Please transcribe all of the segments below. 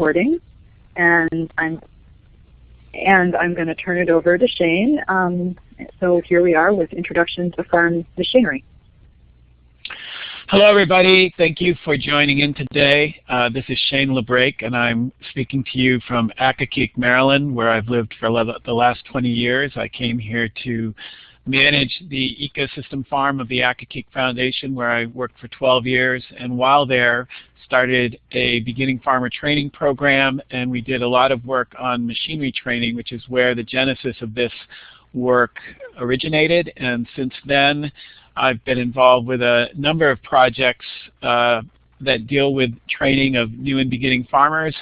recording, and I'm and I'm going to turn it over to Shane. Um, so here we are with Introduction to Farm Machinery. Hello everybody, thank you for joining in today. Uh, this is Shane LaBrake and I'm speaking to you from Accokeek, Maryland where I've lived for the last 20 years. I came here to manage the ecosystem farm of the Accokeek Foundation where I worked for 12 years and while there started a beginning farmer training program and we did a lot of work on machinery training which is where the genesis of this work originated and since then I've been involved with a number of projects uh, that deal with training of new and beginning farmers.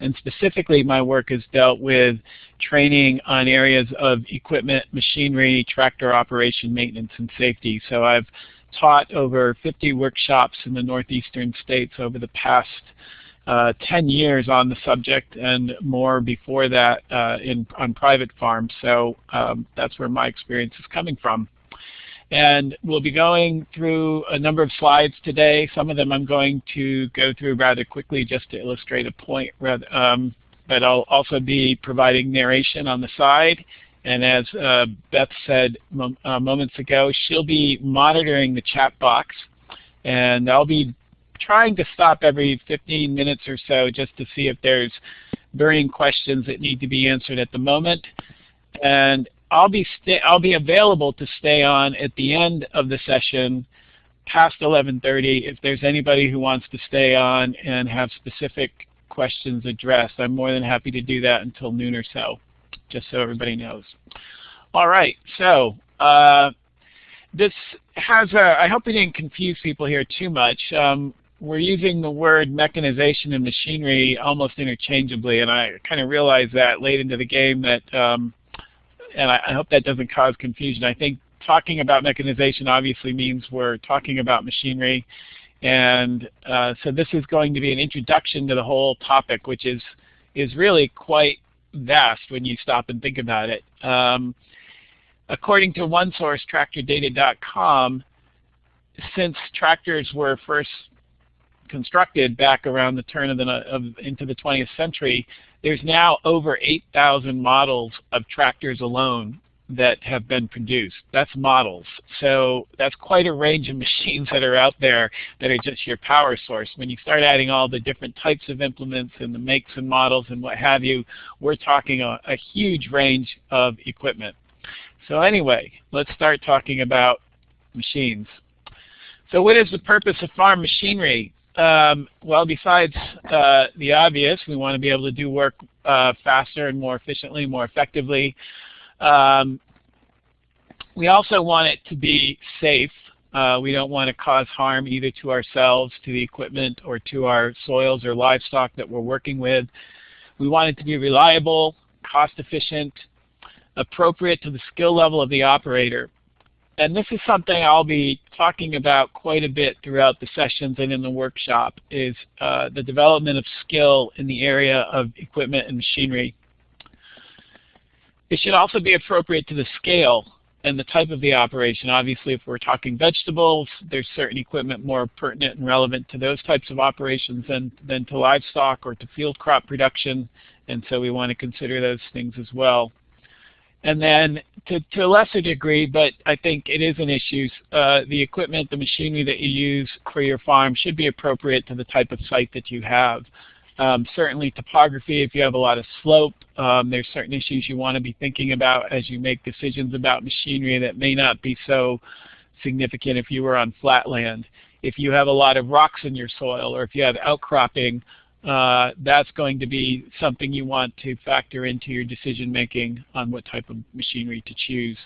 And specifically, my work has dealt with training on areas of equipment, machinery, tractor operation, maintenance, and safety. So I've taught over 50 workshops in the northeastern states over the past uh, 10 years on the subject and more before that uh, in, on private farms. So um, that's where my experience is coming from. And we'll be going through a number of slides today. Some of them I'm going to go through rather quickly just to illustrate a point. Um, but I'll also be providing narration on the side. And as uh, Beth said uh, moments ago, she'll be monitoring the chat box. And I'll be trying to stop every 15 minutes or so just to see if there's burning questions that need to be answered at the moment. And I'll be I'll be available to stay on at the end of the session past 11:30 if there's anybody who wants to stay on and have specific questions addressed. I'm more than happy to do that until noon or so, just so everybody knows. All right, so uh, this has a, I hope it didn't confuse people here too much. Um, we're using the word mechanization and machinery almost interchangeably, and I kind of realized that late into the game that um, and I, I hope that doesn't cause confusion. I think talking about mechanization obviously means we're talking about machinery. And uh, so this is going to be an introduction to the whole topic, which is, is really quite vast when you stop and think about it. Um, according to OneSource, TractorData.com, since tractors were first constructed back around the turn of the of, into the 20th century, there's now over 8,000 models of tractors alone that have been produced. That's models. So that's quite a range of machines that are out there that are just your power source. When you start adding all the different types of implements and the makes and models and what have you, we're talking a, a huge range of equipment. So anyway, let's start talking about machines. So what is the purpose of farm machinery? Um, well, besides uh, the obvious, we want to be able to do work uh, faster and more efficiently, more effectively. Um, we also want it to be safe. Uh, we don't want to cause harm either to ourselves, to the equipment, or to our soils or livestock that we're working with. We want it to be reliable, cost efficient, appropriate to the skill level of the operator and this is something I'll be talking about quite a bit throughout the sessions and in the workshop, is uh, the development of skill in the area of equipment and machinery. It should also be appropriate to the scale and the type of the operation. Obviously, if we're talking vegetables, there's certain equipment more pertinent and relevant to those types of operations than, than to livestock or to field crop production, and so we want to consider those things as well. And then to, to a lesser degree, but I think it is an issue, uh, the equipment, the machinery that you use for your farm should be appropriate to the type of site that you have. Um, certainly topography, if you have a lot of slope, um, there's certain issues you want to be thinking about as you make decisions about machinery that may not be so significant if you were on flat land. If you have a lot of rocks in your soil or if you have outcropping, uh, that's going to be something you want to factor into your decision making on what type of machinery to choose.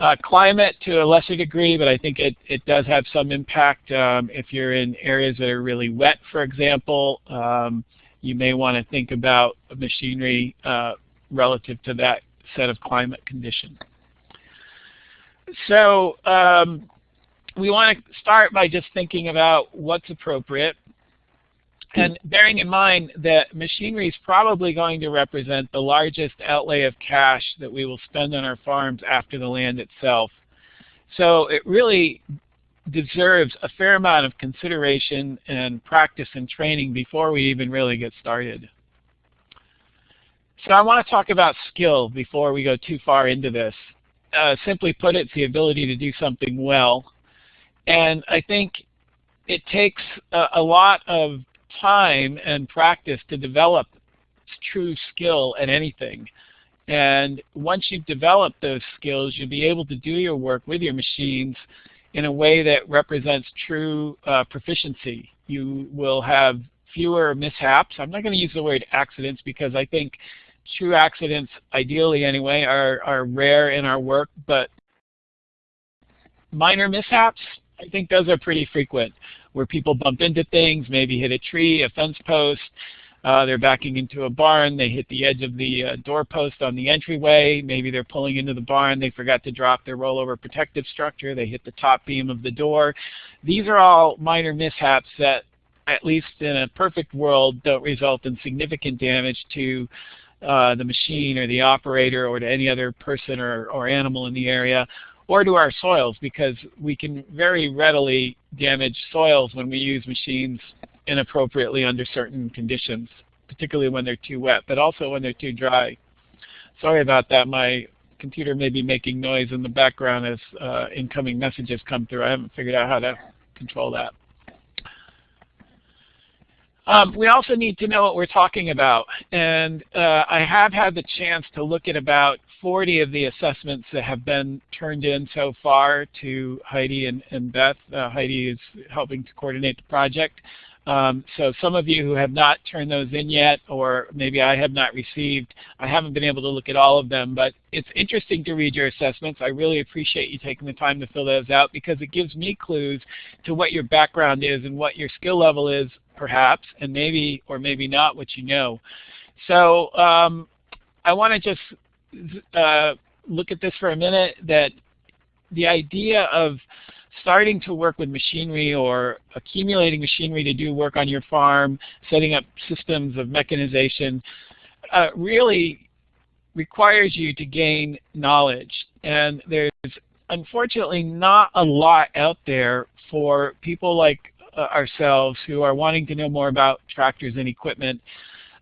Uh, climate to a lesser degree, but I think it, it does have some impact. Um, if you're in areas that are really wet, for example, um, you may want to think about machinery uh, relative to that set of climate conditions. So um, we want to start by just thinking about what's appropriate. And bearing in mind that machinery is probably going to represent the largest outlay of cash that we will spend on our farms after the land itself. So it really deserves a fair amount of consideration and practice and training before we even really get started. So I want to talk about skill before we go too far into this. Uh, simply put, it's the ability to do something well. And I think it takes a, a lot of time and practice to develop true skill at anything. And once you've developed those skills, you'll be able to do your work with your machines in a way that represents true uh, proficiency. You will have fewer mishaps. I'm not going to use the word accidents because I think true accidents, ideally anyway, are, are rare in our work, but minor mishaps, I think those are pretty frequent, where people bump into things, maybe hit a tree, a fence post, uh, they're backing into a barn, they hit the edge of the uh, doorpost on the entryway, maybe they're pulling into the barn, they forgot to drop their rollover protective structure, they hit the top beam of the door. These are all minor mishaps that, at least in a perfect world, don't result in significant damage to uh, the machine or the operator or to any other person or, or animal in the area or to our soils because we can very readily damage soils when we use machines inappropriately under certain conditions, particularly when they're too wet, but also when they're too dry. Sorry about that. My computer may be making noise in the background as uh, incoming messages come through. I haven't figured out how to control that. Um, we also need to know what we're talking about. And uh, I have had the chance to look at about 40 of the assessments that have been turned in so far to Heidi and, and Beth. Uh, Heidi is helping to coordinate the project. Um, so some of you who have not turned those in yet, or maybe I have not received, I haven't been able to look at all of them, but it's interesting to read your assessments. I really appreciate you taking the time to fill those out because it gives me clues to what your background is and what your skill level is perhaps, and maybe or maybe not what you know. So um, I want to just uh, look at this for a minute, that the idea of starting to work with machinery or accumulating machinery to do work on your farm, setting up systems of mechanization, uh, really requires you to gain knowledge. And there's unfortunately not a lot out there for people like uh, ourselves who are wanting to know more about tractors and equipment.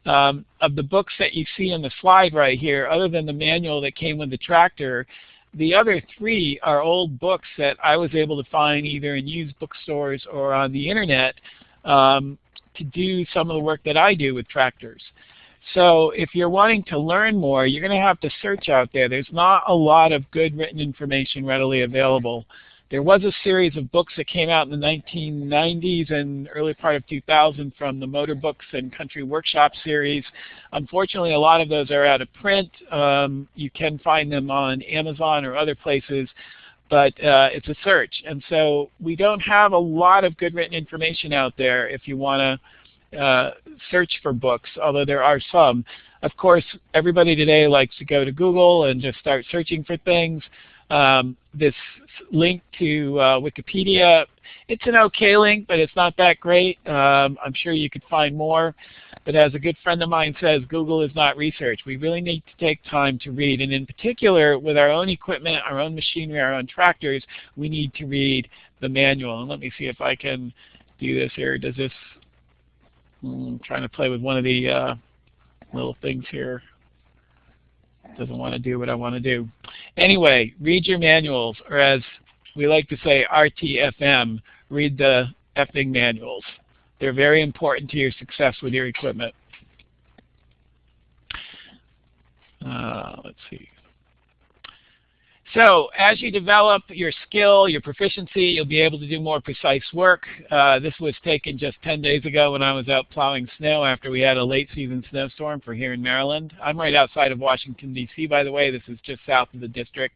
Um, of the books that you see in the slide right here, other than the manual that came with the tractor, the other three are old books that I was able to find either in used bookstores or on the internet um, to do some of the work that I do with tractors. So if you're wanting to learn more, you're going to have to search out there. There's not a lot of good written information readily available. There was a series of books that came out in the 1990s and early part of 2000 from the Motor Books and Country Workshop series. Unfortunately, a lot of those are out of print. Um, you can find them on Amazon or other places, but uh, it's a search. And so we don't have a lot of good written information out there if you want to uh, search for books, although there are some. Of course, everybody today likes to go to Google and just start searching for things. Um, this link to uh, Wikipedia, it's an okay link, but it's not that great. Um, I'm sure you could find more. But as a good friend of mine says, Google is not research. We really need to take time to read. And in particular, with our own equipment, our own machinery, our own tractors, we need to read the manual. And let me see if I can do this here. Does this, hmm, I'm trying to play with one of the uh, little things here doesn't want to do what I want to do. Anyway, read your manuals, or as we like to say, RTFM, read the effing manuals. They're very important to your success with your equipment. Uh, let's see. So as you develop your skill, your proficiency, you'll be able to do more precise work. Uh, this was taken just 10 days ago when I was out plowing snow after we had a late season snowstorm for here in Maryland. I'm right outside of Washington, D.C., by the way. This is just south of the district.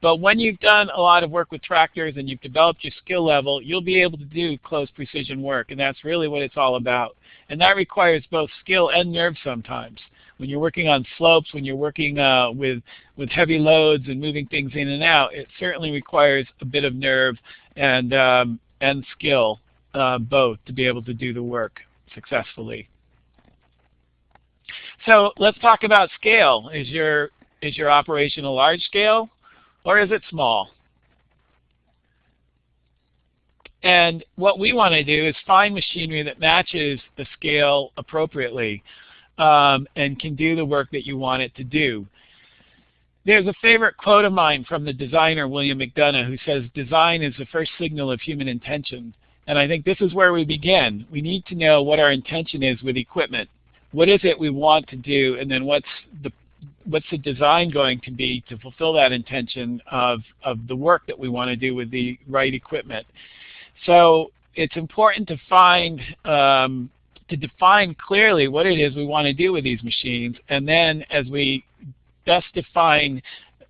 But when you've done a lot of work with tractors and you've developed your skill level, you'll be able to do close precision work, and that's really what it's all about. And that requires both skill and nerve sometimes when you're working on slopes, when you're working uh, with, with heavy loads and moving things in and out, it certainly requires a bit of nerve and, um, and skill, uh, both, to be able to do the work successfully. So let's talk about scale. Is your, is your operation a large scale or is it small? And what we want to do is find machinery that matches the scale appropriately. Um, and can do the work that you want it to do. There's a favorite quote of mine from the designer William McDonough who says, design is the first signal of human intention. And I think this is where we begin. We need to know what our intention is with equipment. What is it we want to do, and then what's the what's the design going to be to fulfill that intention of, of the work that we want to do with the right equipment. So it's important to find um, to define clearly what it is we want to do with these machines, and then as we best define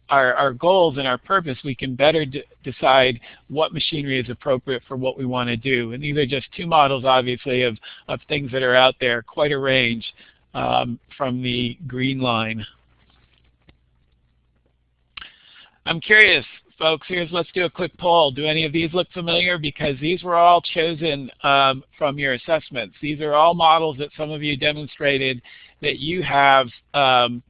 our, our goals and our purpose, we can better decide what machinery is appropriate for what we want to do. And these are just two models, obviously, of, of things that are out there, quite a range um, from the green line. I'm curious, folks, here's let's do a quick poll. Do any of these look familiar? Because these were all chosen um, from your assessments. These are all models that some of you demonstrated that you have um,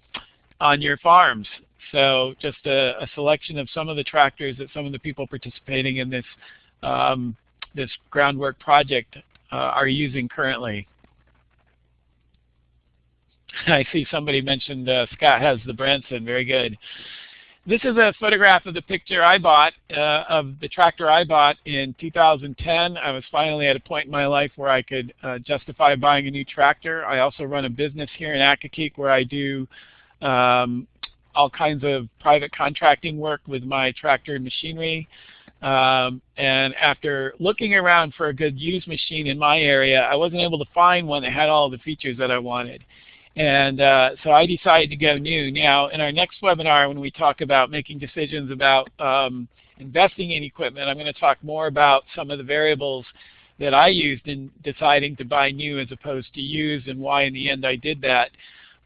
on your farms. So just a, a, selection of some of the tractors that some of the people participating in this um, this groundwork project uh, are using currently. I see somebody mentioned uh, Scott has the Branson. Very good. This is a photograph of the picture I bought, uh, of the tractor I bought in 2010. I was finally at a point in my life where I could uh, justify buying a new tractor. I also run a business here in Accokeek where I do um, all kinds of private contracting work with my tractor and machinery. Um, and after looking around for a good used machine in my area, I wasn't able to find one that had all the features that I wanted. And uh, so I decided to go new. Now, in our next webinar, when we talk about making decisions about um, investing in equipment, I'm going to talk more about some of the variables that I used in deciding to buy new as opposed to used and why in the end I did that.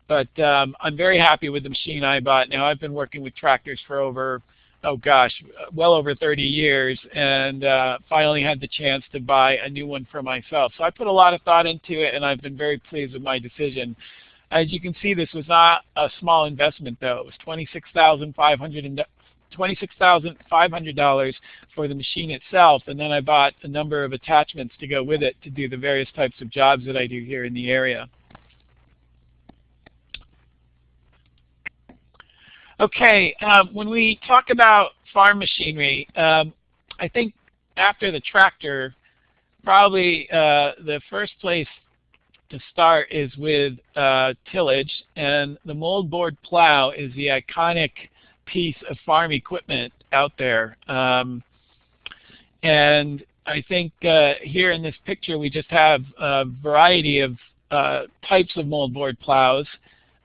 But um, I'm very happy with the machine I bought. Now, I've been working with tractors for over, oh gosh, well over 30 years and uh, finally had the chance to buy a new one for myself. So I put a lot of thought into it and I've been very pleased with my decision. As you can see, this was not a small investment, though. It was $26,500 $26,500 for the machine itself, and then I bought a number of attachments to go with it to do the various types of jobs that I do here in the area. Okay, um, when we talk about farm machinery, um, I think after the tractor, probably uh, the first place to start is with uh, tillage, and the moldboard plow is the iconic piece of farm equipment out there. Um, and I think uh, here in this picture we just have a variety of uh, types of moldboard plows.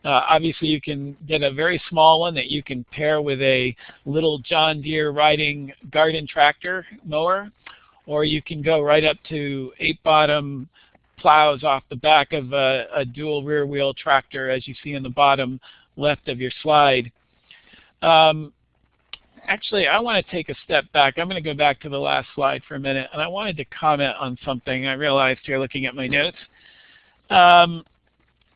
Uh, obviously you can get a very small one that you can pair with a little John Deere riding garden tractor mower, or you can go right up to eight bottom plows off the back of a, a dual rear wheel tractor as you see in the bottom left of your slide. Um, actually, I want to take a step back. I'm going to go back to the last slide for a minute, and I wanted to comment on something I realized here looking at my notes. Um,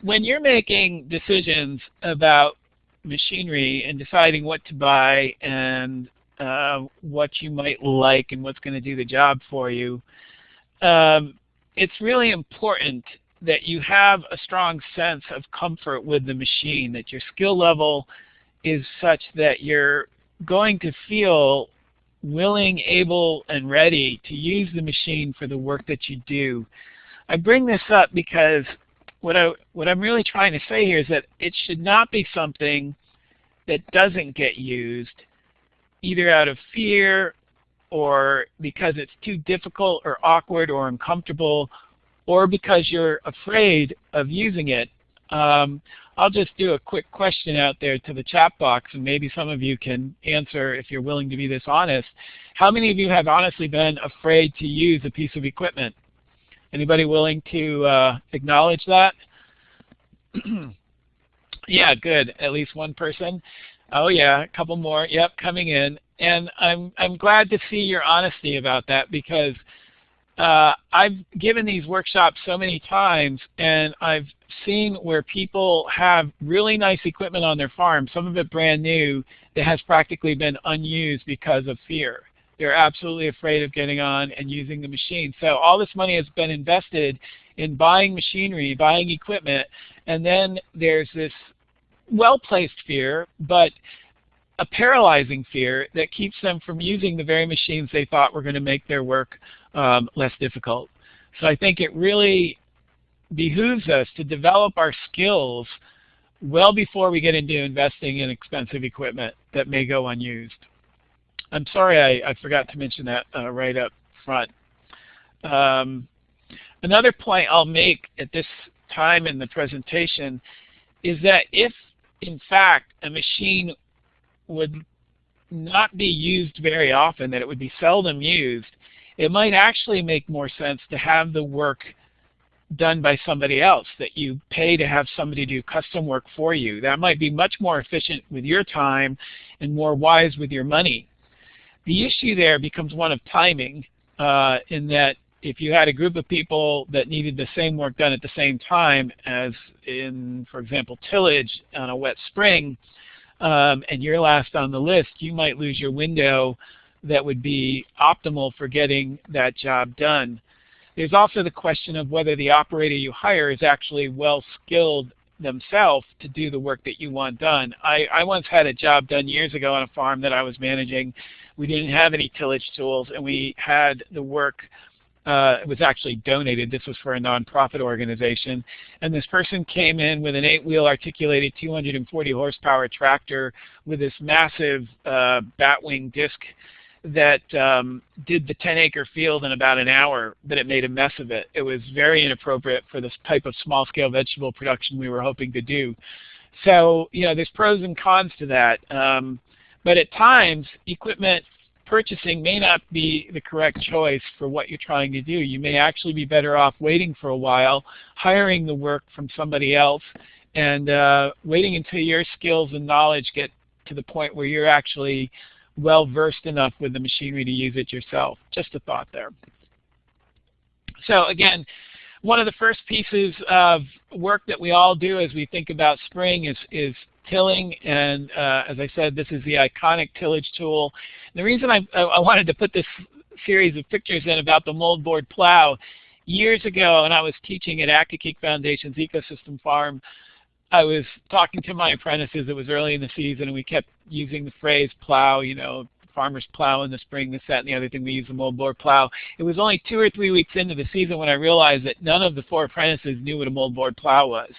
when you're making decisions about machinery and deciding what to buy and uh, what you might like and what's going to do the job for you, um, it's really important that you have a strong sense of comfort with the machine, that your skill level is such that you're going to feel willing, able, and ready to use the machine for the work that you do. I bring this up because what, I, what I'm really trying to say here is that it should not be something that doesn't get used either out of fear or because it's too difficult or awkward or uncomfortable or because you're afraid of using it. Um, I'll just do a quick question out there to the chat box and maybe some of you can answer if you're willing to be this honest. How many of you have honestly been afraid to use a piece of equipment? Anybody willing to uh, acknowledge that? yeah, good. At least one person. Oh yeah, a couple more. Yep, coming in. And I'm I'm glad to see your honesty about that because uh, I've given these workshops so many times and I've seen where people have really nice equipment on their farm, some of it brand new, that has practically been unused because of fear. They're absolutely afraid of getting on and using the machine. So all this money has been invested in buying machinery, buying equipment, and then there's this well-placed fear, but a paralyzing fear that keeps them from using the very machines they thought were going to make their work um, less difficult. So I think it really behooves us to develop our skills well before we get into investing in expensive equipment that may go unused. I'm sorry I, I forgot to mention that uh, right up front. Um, another point I'll make at this time in the presentation is that if in fact a machine would not be used very often, that it would be seldom used, it might actually make more sense to have the work done by somebody else, that you pay to have somebody do custom work for you. That might be much more efficient with your time and more wise with your money. The issue there becomes one of timing uh, in that if you had a group of people that needed the same work done at the same time as in, for example, tillage on a wet spring, um, and you're last on the list, you might lose your window that would be optimal for getting that job done. There's also the question of whether the operator you hire is actually well skilled themselves to do the work that you want done. I, I once had a job done years ago on a farm that I was managing. We didn't have any tillage tools and we had the work uh, it was actually donated. This was for a nonprofit organization. And this person came in with an eight-wheel articulated 240 horsepower tractor with this massive uh, batwing disc that um, did the 10 acre field in about an hour, but it made a mess of it. It was very inappropriate for this type of small scale vegetable production we were hoping to do. So, you know, there's pros and cons to that. Um, but at times, equipment purchasing may not be the correct choice for what you're trying to do. You may actually be better off waiting for a while, hiring the work from somebody else, and uh, waiting until your skills and knowledge get to the point where you're actually well versed enough with the machinery to use it yourself. Just a thought there. So again, one of the first pieces of work that we all do as we think about spring is, is tilling, and uh, as I said, this is the iconic tillage tool. The reason I, I wanted to put this series of pictures in about the moldboard plow, years ago, and I was teaching at Accokeek Foundation's Ecosystem Farm, I was talking to my apprentices. It was early in the season, and we kept using the phrase plow, you know, farmers plow in the spring, this, that, and the other thing. We use the moldboard plow. It was only two or three weeks into the season when I realized that none of the four apprentices knew what a moldboard plow was.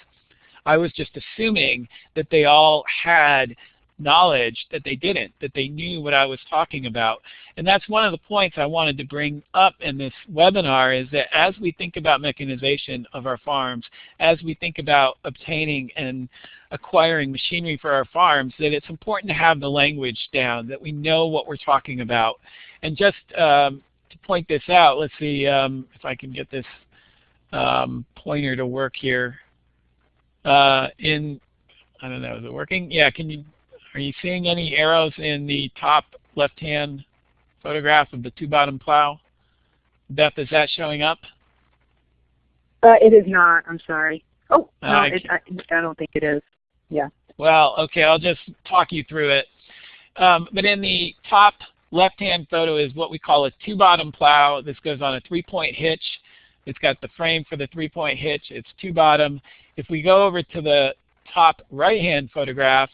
I was just assuming that they all had knowledge that they didn't, that they knew what I was talking about. And that's one of the points I wanted to bring up in this webinar is that as we think about mechanization of our farms, as we think about obtaining and acquiring machinery for our farms, that it's important to have the language down, that we know what we're talking about. And just um, to point this out, let's see um, if I can get this um, pointer to work here. Uh, in, I don't know, is it working? Yeah, can you are you seeing any arrows in the top left-hand photograph of the two-bottom plow? Beth, is that showing up? Uh, it is not. I'm sorry. Oh, no, I, it, I, I, don't think it is. Yeah. Well, okay, I'll just talk you through it. Um, but in the top left-hand photo is what we call a two-bottom plow. This goes on a three-point hitch. It's got the frame for the three-point hitch. It's two-bottom. If we go over to the top right-hand photograph,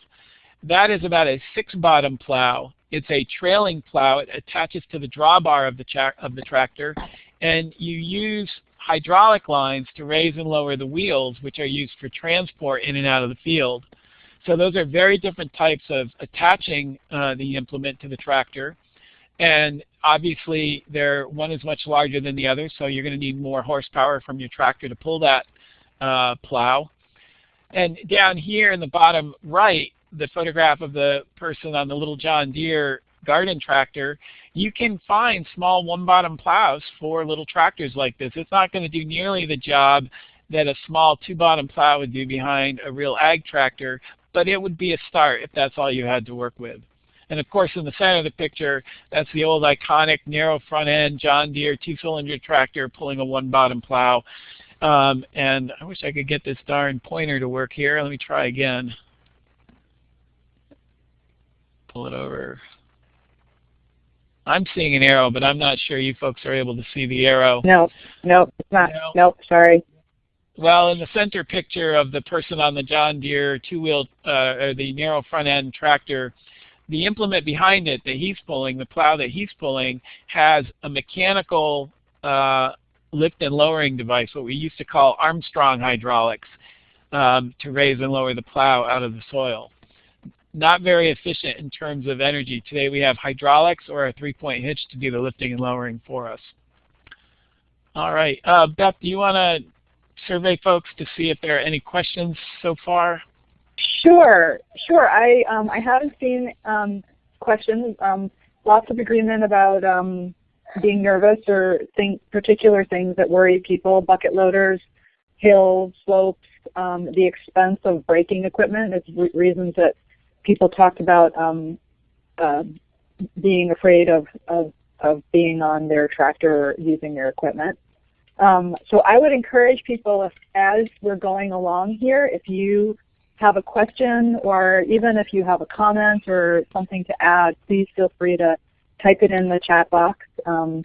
that is about a six-bottom plow. It's a trailing plow. It attaches to the drawbar of the, of the tractor, and you use hydraulic lines to raise and lower the wheels, which are used for transport in and out of the field. So those are very different types of attaching uh, the implement to the tractor. And obviously, one is much larger than the other, so you're going to need more horsepower from your tractor to pull that uh, plow. And down here in the bottom right, the photograph of the person on the little John Deere garden tractor, you can find small one-bottom plows for little tractors like this. It's not going to do nearly the job that a small two-bottom plow would do behind a real ag tractor, but it would be a start if that's all you had to work with. And of course, in the center of the picture, that's the old iconic narrow front end John Deere two-cylinder tractor pulling a one-bottom plow. Um, and I wish I could get this darn pointer to work here. Let me try again pull it over. I'm seeing an arrow, but I'm not sure you folks are able to see the arrow. No, no, it's not. No, nope, sorry. well, in the center picture of the person on the John Deere two-wheel, uh, or the narrow front end tractor, the implement behind it that he's pulling, the plow that he's pulling, has a mechanical uh, lift and lowering device, what we used to call Armstrong hydraulics, um, to raise and lower the plow out of the soil. Not very efficient in terms of energy. Today we have hydraulics or a three-point hitch to do the lifting and lowering for us. All right, uh, Beth, do you want to survey folks to see if there are any questions so far? Sure, sure. I um, I haven't seen um, questions. Um, lots of agreement about um, being nervous or think particular things that worry people, bucket loaders, hills, slopes, um, the expense of breaking equipment. It's re reasons that people talked about um, uh, being afraid of, of, of being on their tractor or using their equipment. Um, so I would encourage people, if, as we're going along here, if you have a question or even if you have a comment or something to add, please feel free to type it in the chat box. Um,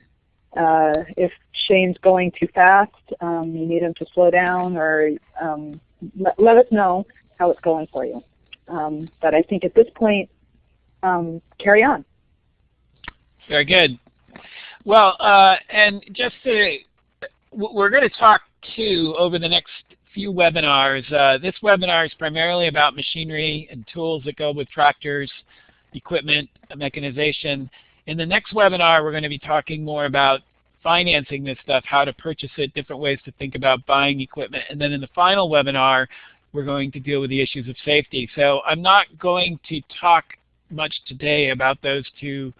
uh, if Shane's going too fast, um, you need him to slow down or um, let, let, us know how it's going for you. Um, but I think at this point, um, carry on. Very good. Well, uh, and just to, we're going to talk too over the next few webinars. Uh, this webinar is primarily about machinery and tools that go with tractors, equipment, mechanization. In the next webinar, we're going to be talking more about financing this stuff, how to purchase it, different ways to think about buying equipment. And then in the final webinar, we're going to deal with the issues of safety. So I'm not going to talk much today about those two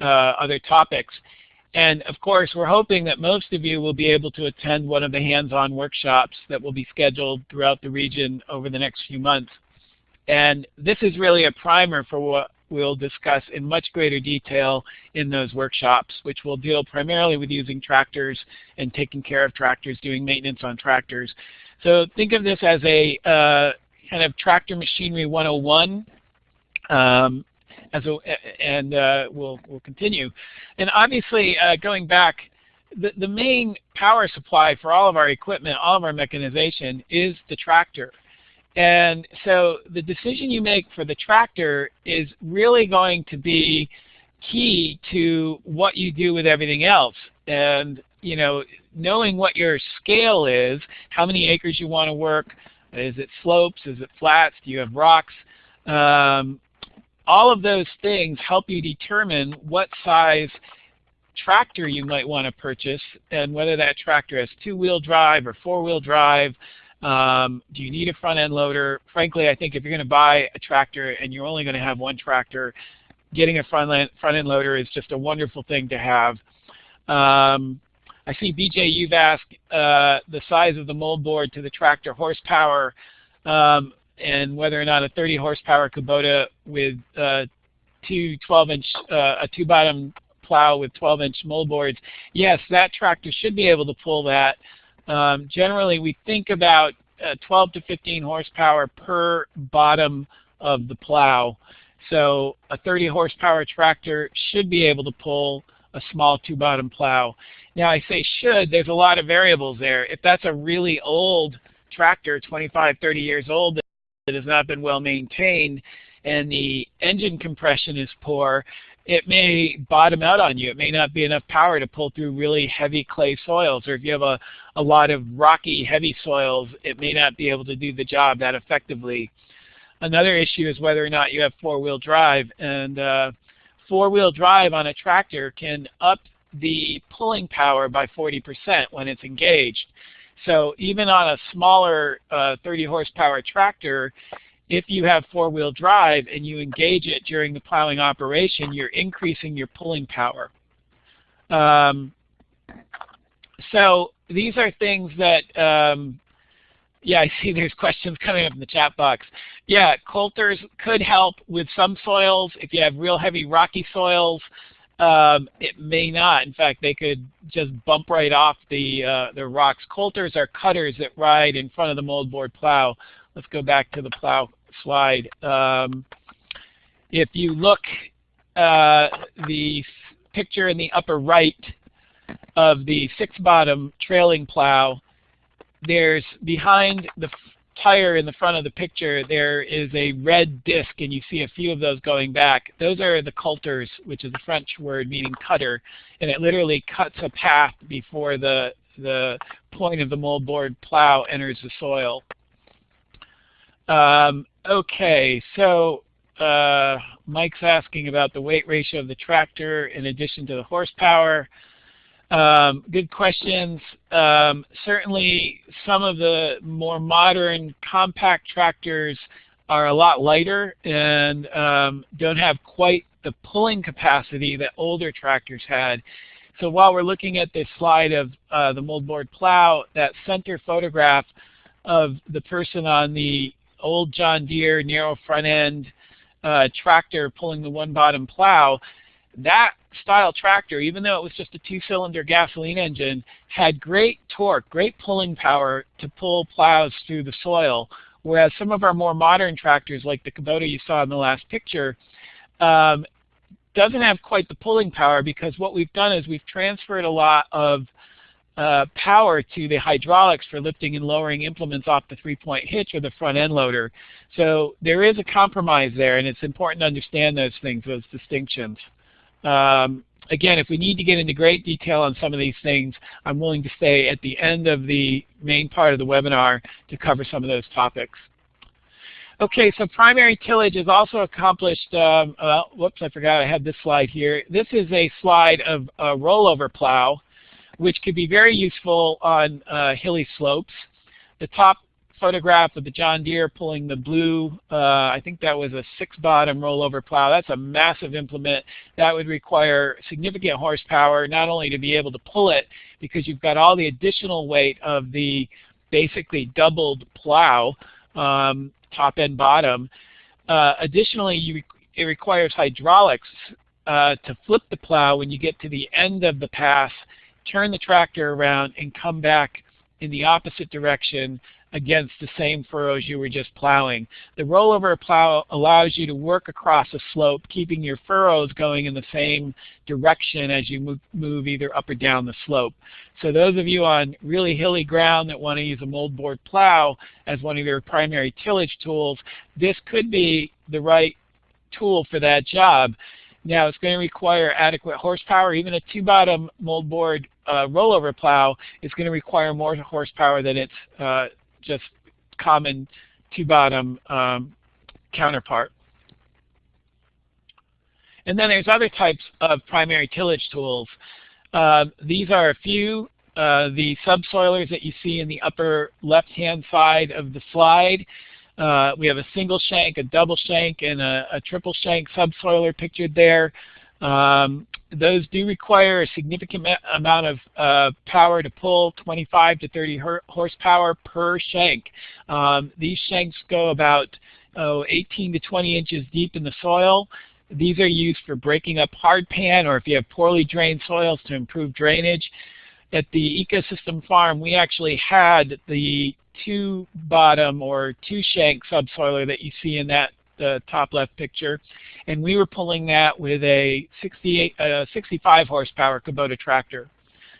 uh, other topics. And of course, we're hoping that most of you will be able to attend one of the hands-on workshops that will be scheduled throughout the region over the next few months. And this is really a primer for what we'll discuss in much greater detail in those workshops, which will deal primarily with using tractors and taking care of tractors, doing maintenance on tractors. So think of this as a uh, kind of tractor machinery 101 um, as a, and uh, we'll, we'll continue. And obviously, uh, going back, the, the main power supply for all of our equipment, all of our mechanization is the tractor. And so the decision you make for the tractor is really going to be key to what you do with everything else. And you know, knowing what your scale is, how many acres you want to work, is it slopes, is it flats, do you have rocks, um, all of those things help you determine what size tractor you might want to purchase and whether that tractor has two-wheel drive or four-wheel drive. Um, do you need a front-end loader? Frankly, I think if you're going to buy a tractor and you're only going to have one tractor, getting a front-end front loader is just a wonderful thing to have. Um, I see BJ, you've asked uh, the size of the mold board to the tractor horsepower. Um, and whether or not a 30 horsepower Kubota with uh, two 12 inch, uh, a two bottom plow with 12 inch mold boards, yes, that tractor should be able to pull that. Um, generally, we think about uh, 12 to 15 horsepower per bottom of the plow. So a 30 horsepower tractor should be able to pull a small two bottom plow. Now I say should, there's a lot of variables there. If that's a really old tractor, 25, 30 years old, that has not been well maintained and the engine compression is poor, it may bottom out on you. It may not be enough power to pull through really heavy clay soils. Or if you have a, a lot of rocky, heavy soils, it may not be able to do the job that effectively. Another issue is whether or not you have four-wheel drive. And uh, four-wheel drive on a tractor can up the pulling power by 40% when it's engaged. So even on a smaller uh, 30 horsepower tractor, if you have four-wheel drive and you engage it during the plowing operation, you're increasing your pulling power. Um, so these are things that, um, yeah, I see there's questions coming up in the chat box. Yeah, coulters could help with some soils. If you have real heavy rocky soils, um, it may not. In fact, they could just bump right off the, uh, the rocks. Coulters are cutters that ride in front of the moldboard plow. Let's go back to the plow slide. Um, if you look uh, the picture in the upper right of the six bottom trailing plow, there's behind the tire in the front of the picture, there is a red disc, and you see a few of those going back. Those are the coulters, which is a French word meaning cutter, and it literally cuts a path before the, the point of the moldboard plow enters the soil. Um, okay, so uh, Mike's asking about the weight ratio of the tractor in addition to the horsepower. Um, good questions. Um, certainly some of the more modern compact tractors are a lot lighter and um, don't have quite the pulling capacity that older tractors had. So while we're looking at this slide of uh, the moldboard plow, that center photograph of the person on the old John Deere narrow front end uh, tractor pulling the one bottom plow, that style tractor, even though it was just a two-cylinder gasoline engine, had great torque, great pulling power to pull plows through the soil. Whereas some of our more modern tractors, like the Kubota you saw in the last picture, um, doesn't have quite the pulling power because what we've done is we've transferred a lot of uh, power to the hydraulics for lifting and lowering implements off the three-point hitch or the front end loader. So there is a compromise there, and it's important to understand those things, those distinctions. Um, again, if we need to get into great detail on some of these things, I'm willing to stay at the end of the main part of the webinar to cover some of those topics. Okay, so primary tillage is also accomplished, um, whoops, I forgot I had this slide here. This is a slide of a rollover plow, which could be very useful on uh, hilly slopes. The top photograph of the John Deere pulling the blue, uh, I think that was a six bottom rollover plow. That's a massive implement. That would require significant horsepower, not only to be able to pull it, because you've got all the additional weight of the basically doubled plow, um, top and bottom. Uh, additionally, you, it requires hydraulics uh, to flip the plow when you get to the end of the pass, turn the tractor around, and come back in the opposite direction against the same furrows you were just plowing. The rollover plow allows you to work across a slope, keeping your furrows going in the same direction as you move, either up or down the slope. So those of you on really hilly ground that want to use a moldboard plow as one of your primary tillage tools, this could be the right tool for that job. Now it's going to require adequate horsepower. Even a two-bottom moldboard uh, rollover plow is going to require more horsepower than its uh, just common two-bottom um, counterpart. And then there's other types of primary tillage tools. Uh, these are a few. Uh, the subsoilers that you see in the upper left-hand side of the slide. Uh, we have a single shank, a double shank, and a, a triple shank subsoiler pictured there. Um, those do require a significant amount of uh, power to pull, 25 to 30 horsepower per shank. Um, these shanks go about oh, 18 to 20 inches deep in the soil. These are used for breaking up hard pan or if you have poorly drained soils to improve drainage. At the ecosystem farm, we actually had the two bottom or two shank subsoiler that you see in that the top left picture. And we were pulling that with a 68, uh, 65 horsepower Kubota tractor.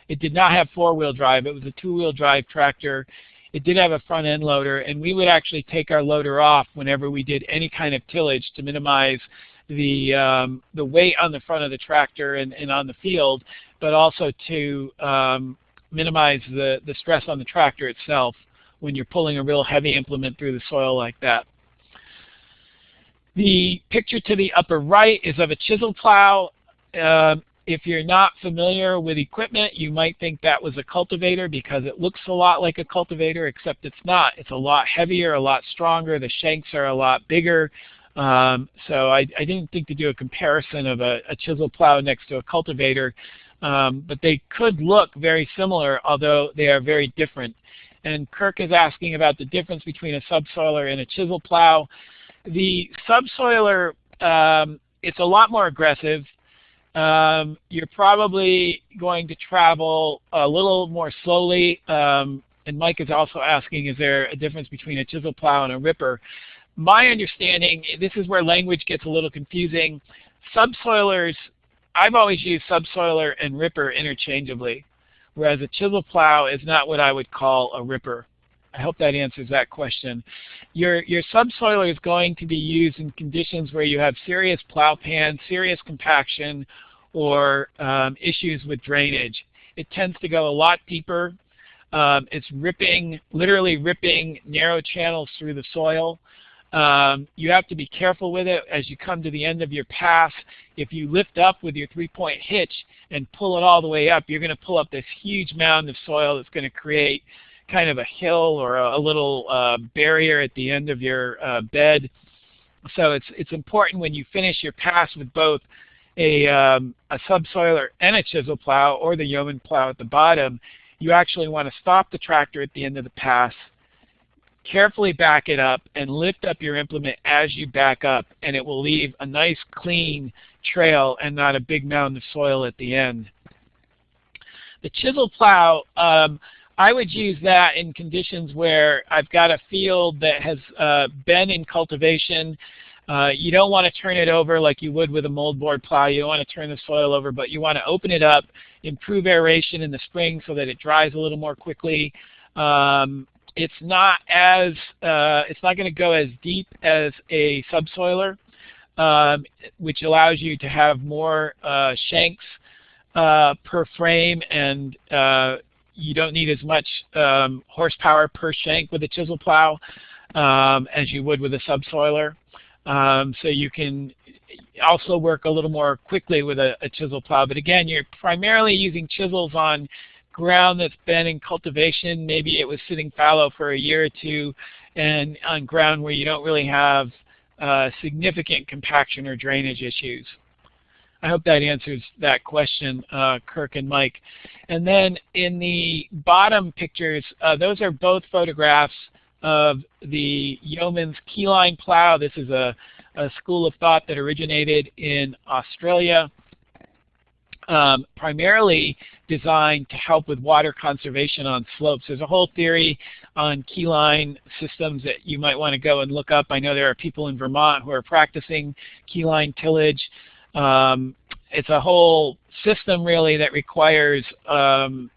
It did not have four-wheel drive. It was a two-wheel drive tractor. It did have a front end loader, and we would actually take our loader off whenever we did any kind of tillage to minimize the um, the weight on the front of the tractor and, and on the field, but also to um, minimize the, the stress on the tractor itself when you're pulling a real heavy implement through the soil like that. The picture to the upper right is of a chisel plow. Uh, if you're not familiar with equipment, you might think that was a cultivator because it looks a lot like a cultivator, except it's not. It's a lot heavier, a lot stronger. The shanks are a lot bigger. Um, so I, I, didn't think to do a comparison of a, a chisel plow next to a cultivator, um, but they could look very similar, although they are very different. And Kirk is asking about the difference between a subsoiler and a chisel plow. The subsoiler, um, it's a lot more aggressive. Um, you're probably going to travel a little more slowly. Um, and Mike is also asking, is there a difference between a chisel plow and a ripper? My understanding, this is where language gets a little confusing. Subsoilers, I've always used subsoiler and ripper interchangeably, whereas a chisel plow is not what I would call a ripper. I hope that answers that question. Your, your subsoiler is going to be used in conditions where you have serious plow pan, serious compaction, or um, issues with drainage. It tends to go a lot deeper. Um, it's ripping, literally ripping narrow channels through the soil. Um, you have to be careful with it as you come to the end of your pass. If you lift up with your three-point hitch and pull it all the way up, you're going to pull up this huge mound of soil that's going to create kind of a hill or a, a little uh, barrier at the end of your uh, bed. So it's, it's important when you finish your pass with both a, um, a subsoiler and a chisel plow or the yeoman plow at the bottom, you actually want to stop the tractor at the end of the pass, carefully back it up, and lift up your implement as you back up, and it will leave a nice clean trail and not a big mound of soil at the end. The chisel plow, um, I would use that in conditions where I've got a field that has uh, been in cultivation. Uh, you don't want to turn it over like you would with a moldboard plow. You want to turn the soil over, but you want to open it up, improve aeration in the spring so that it dries a little more quickly. Um, it's not as uh, it's not going to go as deep as a subsoiler, um, which allows you to have more uh, shanks uh, per frame, and uh, you don't need as much um, horsepower per shank with a chisel plow um, as you would with a subsoiler. Um, so you can also work a little more quickly with a, a, chisel plow. But again, you're primarily using chisels on ground that's been in cultivation. Maybe it was sitting fallow for a year or two and on ground where you don't really have uh, significant compaction or drainage issues. I hope that answers that question, uh, Kirk and Mike. And then in the bottom pictures, uh, those are both photographs of the Yeomans keyline plow. This is a, a school of thought that originated in Australia, um, primarily designed to help with water conservation on slopes. There's a whole theory on keyline systems that you might want to go and look up. I know there are people in Vermont who are practicing keyline tillage. Um, it's a whole system really that requires um,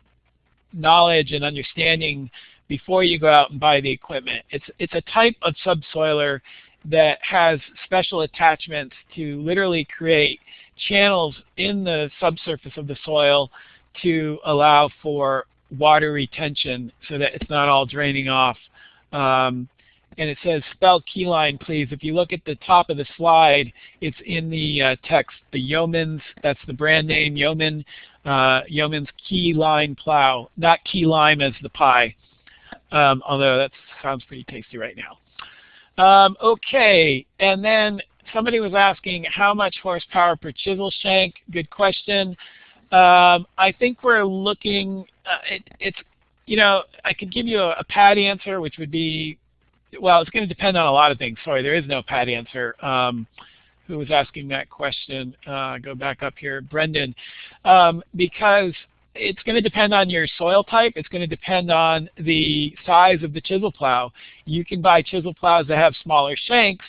knowledge and understanding before you go out and buy the equipment. It's, it's a type of subsoiler that has special attachments to literally create channels in the subsurface of the soil to allow for water retention so that it's not all draining off. Um, and it says spell keyline please. If you look at the top of the slide, it's in the uh, text, the Yeomans, that's the brand name, Yeoman, uh, Yeomans Keyline Plow, not key lime as the pie um, although that sounds pretty tasty right now. Um, okay, and then somebody was asking how much horsepower per chisel shank. Good question. Um, I think we're looking, uh, it, it's, you know, I could give you a, a pat answer, which would be, well, it's going to depend on a lot of things. Sorry, there is no pat answer. Um, who was asking that question? Uh, go back up here, Brendan. Um, because it's going to depend on your soil type. It's going to depend on the size of the chisel plow. You can buy chisel plows that have smaller shanks,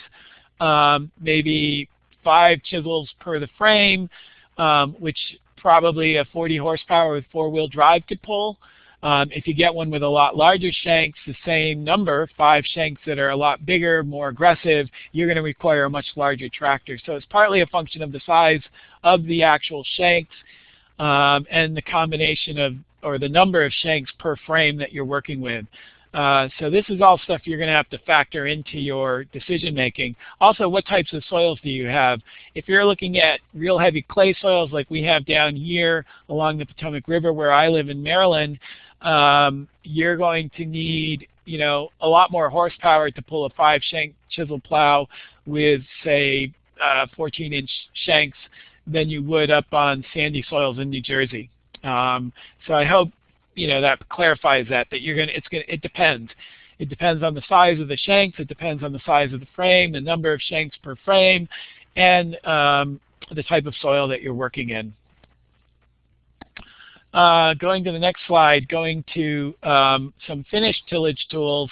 um, maybe five chisels per the frame, um, which probably a 40 horsepower with four-wheel drive could pull. Um, if you get one with a lot larger shanks, the same number, five shanks that are a lot bigger, more aggressive, you're going to require a much larger tractor. So it's partly a function of the size of the actual shanks um, and the combination of, or the number of shanks per frame that you're working with. Uh, so this is all stuff you're going to have to factor into your decision making. Also, what types of soils do you have? If you're looking at real heavy clay soils like we have down here along the Potomac River where I live in Maryland, um, you're going to need you know, a lot more horsepower to pull a five shank chisel plow with say 14-inch uh, shanks than you would up on sandy soils in New Jersey. Um, so I hope you know that clarifies that that you're gonna it's gonna it depends. It depends on the size of the shanks. It depends on the size of the frame, the number of shanks per frame, and um, the type of soil that you're working in. Uh, going to the next slide, going to um, some finished tillage tools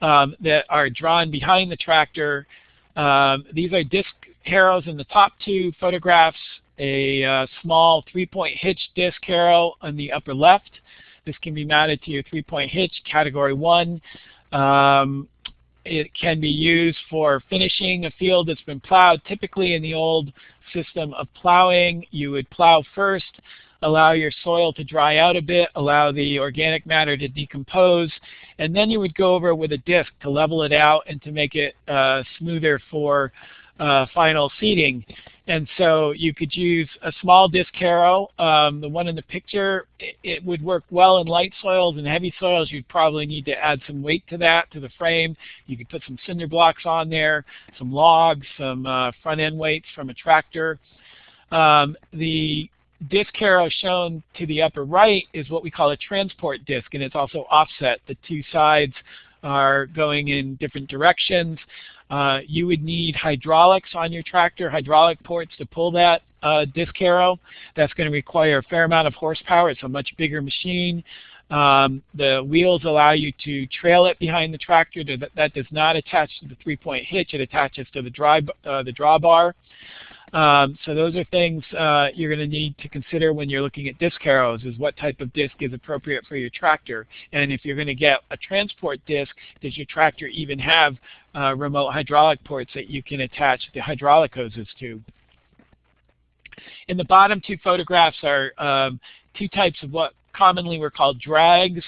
um, that are drawn behind the tractor. Um, these are disc harrows in the top two photographs, a uh, small three-point hitch disc harrow on the upper left. This can be mounted to your three-point hitch, category one. Um, it can be used for finishing a field that's been plowed. Typically in the old system of plowing, you would plow first, allow your soil to dry out a bit, allow the organic matter to decompose, and then you would go over with a disc to level it out and to make it uh, smoother for uh, final seeding. And so you could use a small disc harrow. Um, the one in the picture, it, it, would work well in light soils and heavy soils. You'd probably need to add some weight to that, to the frame. You could put some cinder blocks on there, some logs, some uh, front end weights from a tractor. Um, the disc harrow shown to the upper right is what we call a transport disc, and it's also offset. The two sides are going in different directions. Uh, you would need hydraulics on your tractor, hydraulic ports to pull that uh, disc harrow. That's going to require a fair amount of horsepower. It's a much bigger machine. Um, the wheels allow you to trail it behind the tractor. That, that does not attach to the three-point hitch. It attaches to the, dry, uh, the drawbar. Um, so those are things uh, you're going to need to consider when you're looking at disc harrows is what type of disc is appropriate for your tractor. And if you're going to get a transport disc, does your tractor even have uh, remote hydraulic ports that you can attach the hydraulic hoses to? In the bottom two photographs are um, two types of what commonly were called drags.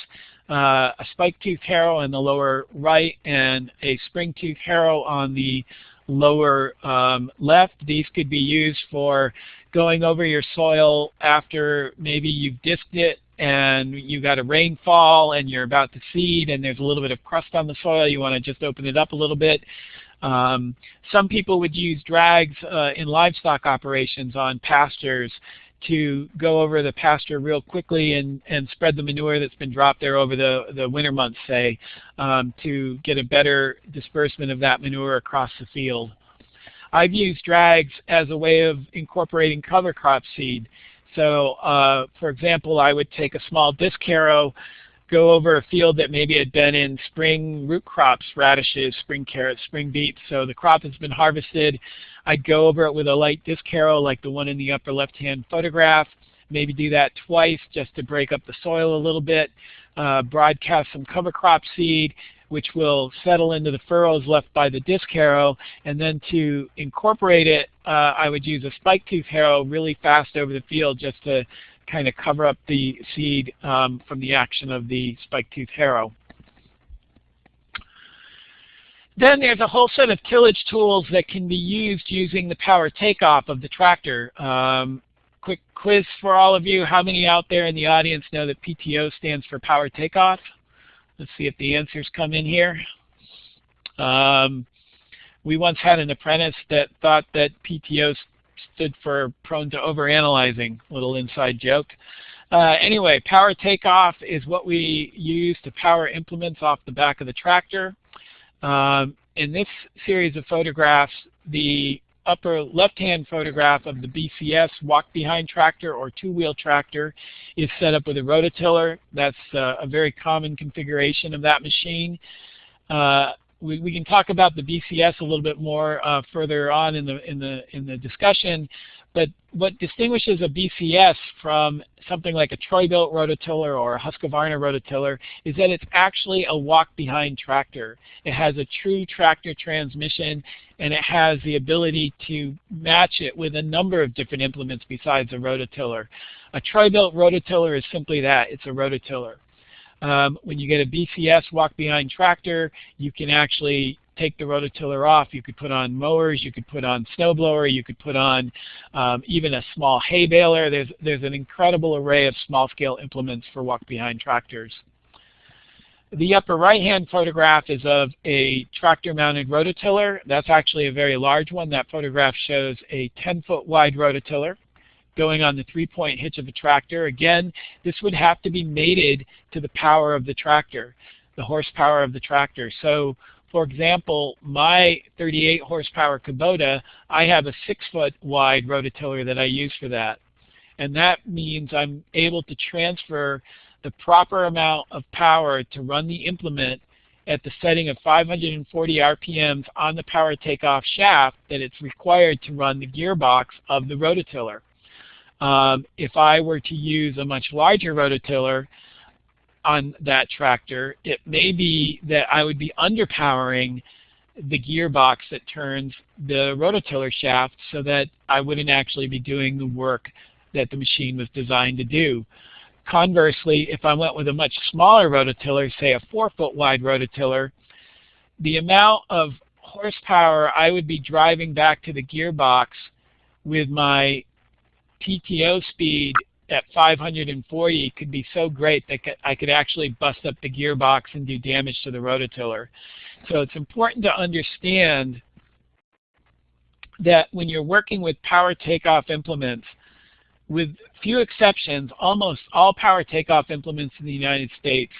Uh, a spike tooth harrow in the lower right and a spring tooth harrow on the lower um, left. These could be used for going over your soil after maybe you've disked it and you've got a rainfall and you're about to seed and there's a little bit of crust on the soil. You want to just open it up a little bit. Um, some people would use drags uh, in livestock operations on pastures to go over the pasture real quickly and, and spread the manure that's been dropped there over the, the winter months, say, um, to get a better disbursement of that manure across the field. I've used drags as a way of incorporating cover crop seed. So, uh, for example, I would take a small disc harrow, go over a field that maybe had been in spring root crops, radishes, spring carrots, spring beets. So the crop has been harvested. I'd go over it with a light disc harrow like the one in the upper left-hand photograph. Maybe do that twice just to break up the soil a little bit. Uh, broadcast some cover crop seed, which will settle into the furrows left by the disc harrow. And then to incorporate it, uh, I would use a spike tooth harrow really fast over the field just to kind of cover up the seed um, from the action of the spike tooth harrow. Then there's a whole set of tillage tools that can be used using the power takeoff of the tractor. Um, quick quiz for all of you. How many out there in the audience know that PTO stands for power takeoff? Let's see if the answers come in here. Um, we once had an apprentice that thought that PTO stood for prone to overanalyzing, little inside joke. Uh, anyway, power takeoff is what we use to power implements off the back of the tractor. Um, in this series of photographs, the upper left-hand photograph of the BCS walk-behind tractor or two-wheel tractor is set up with a rototiller. That's uh, a very common configuration of that machine. Uh, we, we can talk about the BCS a little bit more uh, further on in the in the in the discussion. But what distinguishes a BCS from something like a Troy-Bilt rototiller or a Husqvarna rototiller is that it's actually a walk-behind tractor. It has a true tractor transmission and it has the ability to match it with a number of different implements besides a rototiller. A Troy-Bilt rototiller is simply that, it's a rototiller. Um, when you get a BCS walk behind tractor, you can actually take the rototiller off. You could put on mowers, you could put on snowblower, you could put on um, even a small hay baler. There's, there's an incredible array of small-scale implements for walk-behind tractors. The upper right-hand photograph is of a tractor-mounted rototiller. That's actually a very large one. That photograph shows a 10-foot wide rototiller going on the three-point hitch of a tractor. Again, this would have to be mated to the power of the tractor, the horsepower of the tractor. So for example, my 38 horsepower Kubota, I have a six foot wide rototiller that I use for that. And that means I'm able to transfer the proper amount of power to run the implement at the setting of 540 RPMs on the power takeoff shaft that it's required to run the gearbox of the rototiller. Um, if I were to use a much larger rototiller, on that tractor. It may be that I would be underpowering the gearbox that turns the rototiller shaft so that I wouldn't actually be doing the work that the machine was designed to do. Conversely, if I went with a much smaller rototiller, say a 4-foot wide rototiller, the amount of horsepower I would be driving back to the gearbox with my PTO speed at 540 could be so great that I could actually bust up the gearbox and do damage to the rototiller. So it's important to understand that when you're working with power takeoff implements, with few exceptions, almost all power takeoff implements in the United States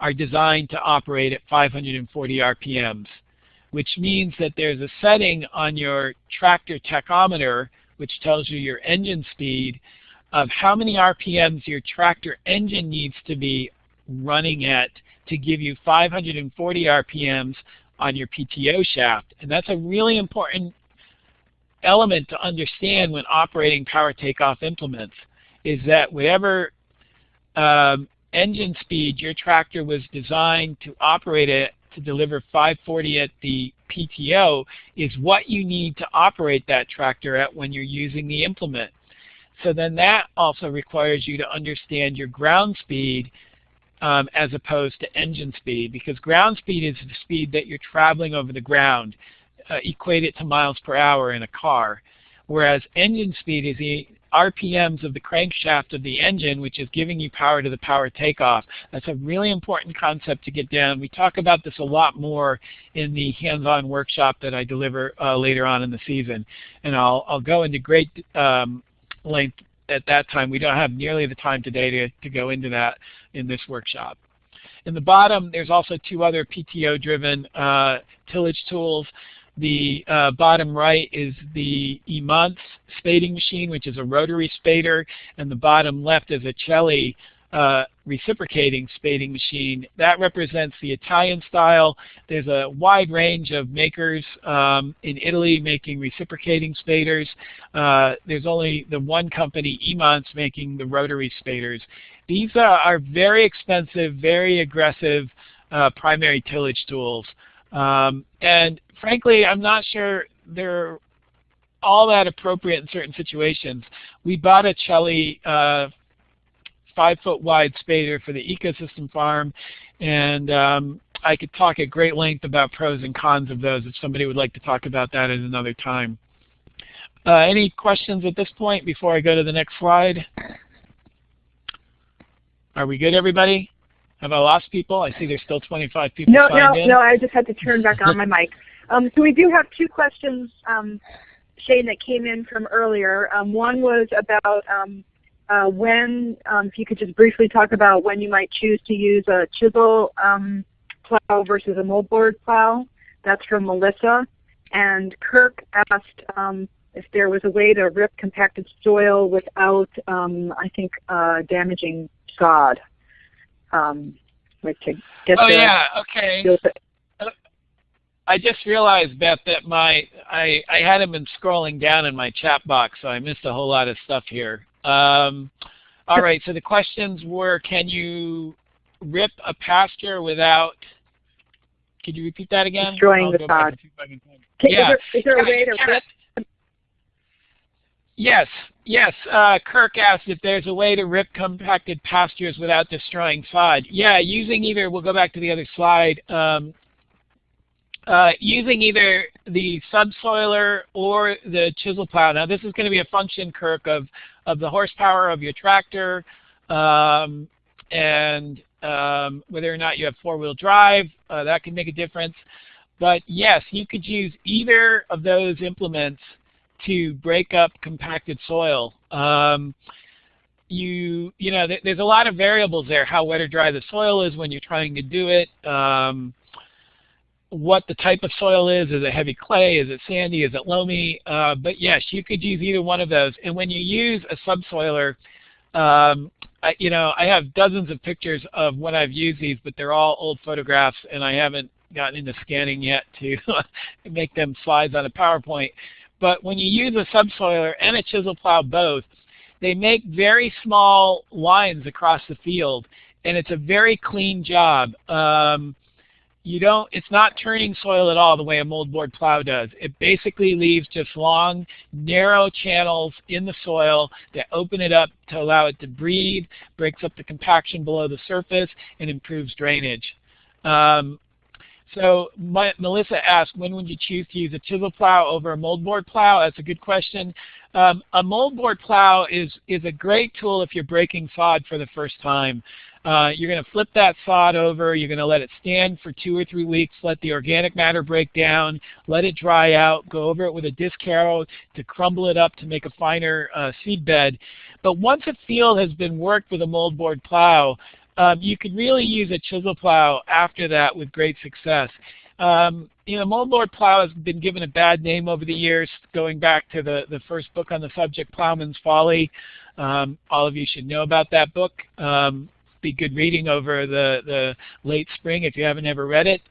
are designed to operate at 540 RPMs, which means that there's a setting on your tractor tachometer which tells you your engine speed of how many RPMs your tractor engine needs to be running at to give you 540 RPMs on your PTO shaft. And that's a really important element to understand when operating power takeoff implements is that whatever um, engine speed your tractor was designed to operate at to deliver 540 at the PTO is what you need to operate that tractor at when you're using the implement. So then that also requires you to understand your ground speed um, as opposed to engine speed because ground speed is the speed that you're traveling over the ground. Uh, equate it to miles per hour in a car. Whereas engine speed is the RPMs of the crankshaft of the engine, which is giving you power to the power takeoff. That's a really important concept to get down. We talk about this a lot more in the hands-on workshop that I deliver uh, later on in the season. And I'll, I'll go into great um, length at that time. We don't have nearly the time today to, to go into that in this workshop. In the bottom, there's also two other PTO-driven uh, tillage tools. The uh, bottom right is the Imants spading machine, which is a rotary spader, and the bottom left is a Celli uh, reciprocating spading machine. That represents the Italian style. There's a wide range of makers um, in Italy making reciprocating spaders. Uh, there's only the one company, Imants, making the rotary spaders. These are, are very expensive, very aggressive uh, primary tillage tools. Um, and frankly, I'm not sure they're all that appropriate in certain situations. We bought a Celli uh, five foot wide spader for the ecosystem farm and um, I could talk at great length about pros and cons of those if somebody would like to talk about that at another time. Uh, any questions at this point before I go to the next slide? Are we good everybody? Have I lost people? I see there's still 25 people no, no, in. No, I just had to turn back on my mic. Um, so we do have two questions, um, Shane, that came in from earlier. Um, one was about um, uh, when, um, if you could just briefly talk about when you might choose to use a chisel um, plow versus a moldboard plow. That's from Melissa. And Kirk asked um, if there was a way to rip compacted soil without, um, I think, uh, damaging sod. Um, like to get oh yeah, okay. I just realized, Beth, that my I I hadn't been scrolling down in my chat box, so I missed a whole lot of stuff here. Um, all right, so the questions were, can you rip a pasture without? Could you repeat that again? Destroying the sod. yeah. Is there, is there a way to rip? Yes, yes. Uh, Kirk asked if there's a way to rip compacted pastures without destroying sod. Yeah, using either, we'll go back to the other slide, um, uh, using either the subsoiler or the chisel plow. Now this is going to be a function, Kirk, of, of the horsepower of your tractor um, and um, whether or not you have four-wheel drive. Uh, that can make a difference. But yes, you could use either of those implements to break up compacted soil. Um, you, you know, th there's a lot of variables there, how wet or dry the soil is when you're trying to do it. Um, what the type of soil is. Is it heavy clay? Is it sandy? Is it loamy? Uh, but yes, you could use either one of those. And when you use a subsoiler, um, I, you know, I have dozens of pictures of when I've used these, but they're all old photographs, and I haven't gotten into scanning yet to make them slides on a PowerPoint. But when you use a subsoiler and a chisel plow both, they make very small lines across the field and it's a very clean job. Um, you don't, it's not turning soil at all the way a moldboard plow does. It basically leaves just long, narrow channels in the soil that open it up to allow it to breathe, breaks up the compaction below the surface, and improves drainage. Um, so my, Melissa asked, when would you choose to use a chisel plow over a moldboard plow? That's a good question. Um, a moldboard plow is, is a great tool if you're breaking sod for the first time. Uh, you're going to flip that sod over. You're going to let it stand for two or three weeks, let the organic matter break down, let it dry out, go over it with a disc harrow to crumble it up to make a finer uh, seed bed. But once a field has been worked with a moldboard plow, um, you could really use a chisel plow after that with great success. Um, you know, moldboard plow has been given a bad name over the years, going back to the, the first book on the subject, Plowman's Folly. Um, all of you should know about that book. Um, be good reading over the, the late spring if you haven't ever read it.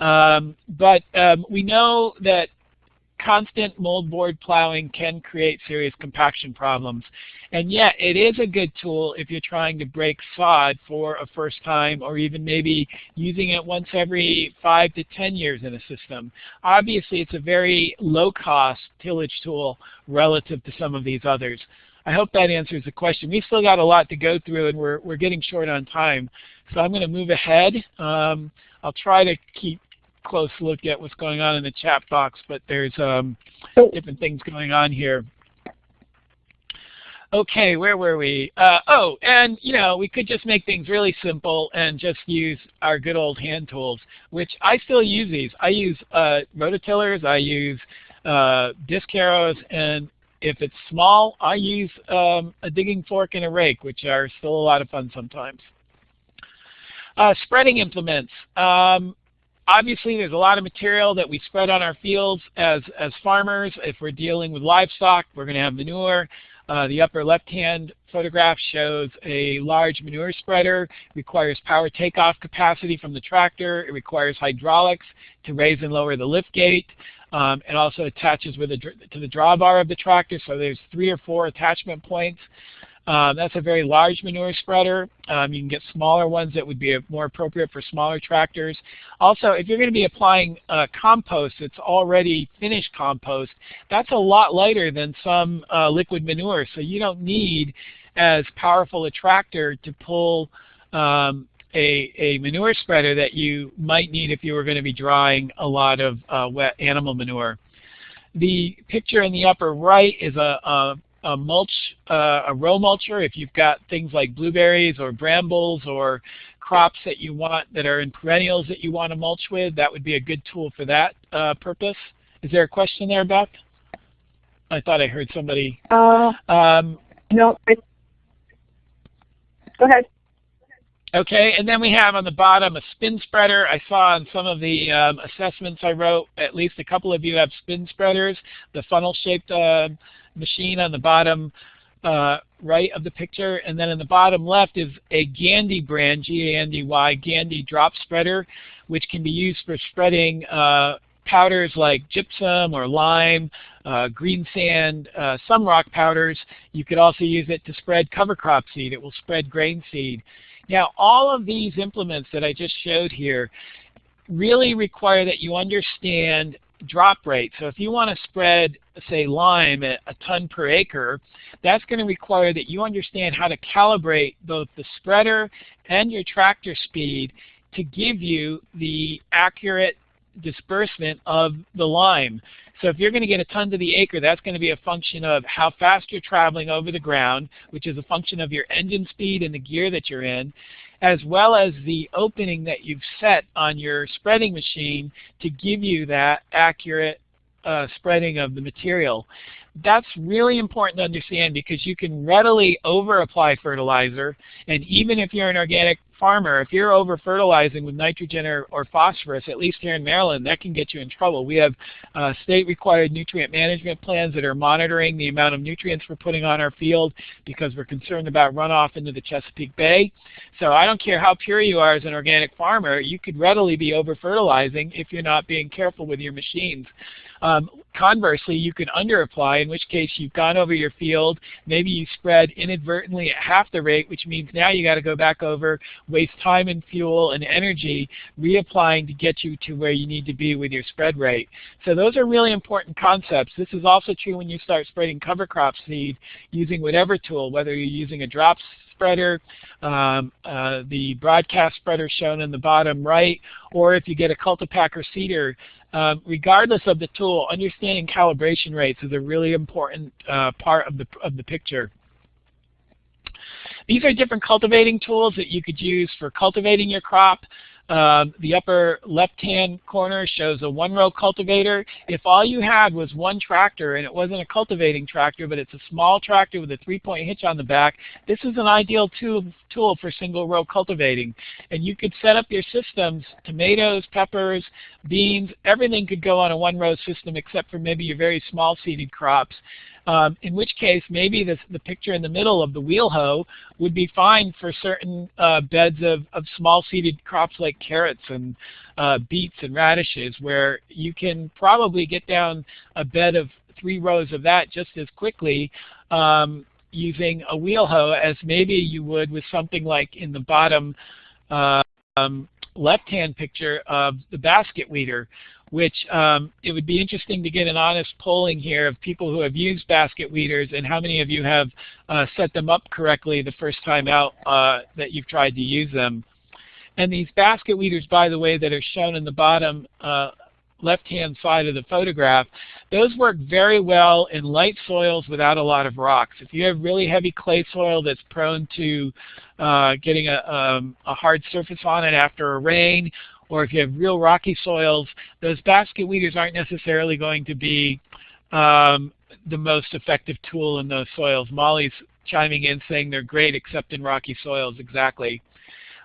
Um, but um, we know that constant moldboard plowing can create serious compaction problems. And yet it is a good tool if you're trying to break sod for a first time or even maybe using it once every five to 10 years in a system. Obviously it's a very low cost tillage tool relative to some of these others. I hope that answers the question. We've still got a lot to go through and we're, we're getting short on time. So I'm going to move ahead. Um, I'll try to keep close look at what's going on in the chat box, but there's um, different things going on here. Okay, where were we? Uh, oh, and you know, we could just make things really simple and just use our good old hand tools, which I still use these. I use uh, rototillers, I use uh, disc harrows, and if it's small, I use um, a digging fork and a rake, which are still a lot of fun sometimes. Uh, spreading implements. Um, obviously, there's a lot of material that we spread on our fields as, as farmers. If we're dealing with livestock, we're going to have manure. Uh, the upper left-hand photograph shows a large manure spreader. Requires power takeoff capacity from the tractor. It requires hydraulics to raise and lower the lift gate. Um, it also attaches with a, to the drawbar of the tractor, so there's three or four attachment points. Um, that's a very large manure spreader. Um, you can get smaller ones that would be more appropriate for smaller tractors. Also, if you're going to be applying uh, compost that's already finished compost, that's a lot lighter than some uh, liquid manure, so you don't need as powerful a tractor to pull um, a, a manure spreader that you might need if you were going to be drying a lot of uh, wet animal manure. The picture in the upper right is a, a, a mulch, uh, a row mulcher. If you've got things like blueberries or brambles or crops that you want that are in perennials that you want to mulch with, that would be a good tool for that uh, purpose. Is there a question there, Beth? I thought I heard somebody. Uh, um, no. Go ahead. Okay, and then we have on the bottom a spin spreader. I saw on some of the um, assessments I wrote, at least a couple of you have spin spreaders, the funnel-shaped uh, machine on the bottom uh, right of the picture. And then in the bottom left is a Gandy brand, G-A-N-D-Y, Gandy drop spreader, which can be used for spreading uh, powders like gypsum or lime, uh, green sand, uh, some rock powders. You could also use it to spread cover crop seed. It will spread grain seed. Now, all of these implements that I just showed here really require that you understand drop rate. So if you want to spread, say, lime at a ton per acre, that's going to require that you understand how to calibrate both the spreader and your tractor speed to give you the accurate disbursement of the lime. So if you're going to get a ton to the acre, that's going to be a function of how fast you're traveling over the ground, which is a function of your engine speed and the gear that you're in, as well as the opening that you've set on your spreading machine to give you that accurate uh, spreading of the material. That's really important to understand because you can readily over-apply fertilizer, and even if you're an organic farmer, if you're over fertilizing with nitrogen or, or, phosphorus, at least here in Maryland, that can get you in trouble. We have uh, state required nutrient management plans that are monitoring the amount of nutrients we're putting on our field because we're concerned about runoff into the Chesapeake Bay. So I don't care how pure you are as an organic farmer, you could readily be over fertilizing if you're not being careful with your machines. Um, conversely, you can underapply, in which case you've gone over your field. Maybe you spread inadvertently at half the rate, which means now you got to go back over, waste time and fuel and energy reapplying to get you to where you need to be with your spread rate. So those are really important concepts. This is also true when you start spreading cover crop seed using whatever tool, whether you're using a drop spreader, um, uh, the broadcast spreader shown in the bottom right, or if you get a cultipacker seeder, um, regardless of the tool, understanding calibration rates is a really important uh, part of the, of the picture. These are different cultivating tools that you could use for cultivating your crop. Um, the upper left-hand corner shows a one-row cultivator. If all you had was one tractor, and it wasn't a cultivating tractor, but it's a small tractor with a three-point hitch on the back, this is an ideal tool, tool for single-row cultivating. And you could set up your systems, tomatoes, peppers, beans, everything could go on a one-row system except for maybe your very small seeded crops. Um, in which case maybe the, the picture in the middle of the wheel hoe would be fine for certain uh, beds of, of small seeded crops like carrots and uh, beets and radishes where you can probably get down a bed of three rows of that just as quickly um, using a wheel hoe as maybe you would with something like in the bottom uh, um, left-hand picture of the basket weeder which um, it would be interesting to get an honest polling here of people who have used basket weeders and how many of you have uh, set them up correctly the first time out uh, that you've tried to use them. And these basket weeders, by the way, that are shown in the bottom uh, left-hand side of the photograph, those work very well in light soils without a lot of rocks. If you have really heavy clay soil that's prone to uh, getting a, um, a hard surface on it after a rain, or if you have real rocky soils, those basket weeders aren't necessarily going to be um, the most effective tool in those soils. Molly's chiming in saying they're great except in rocky soils, exactly.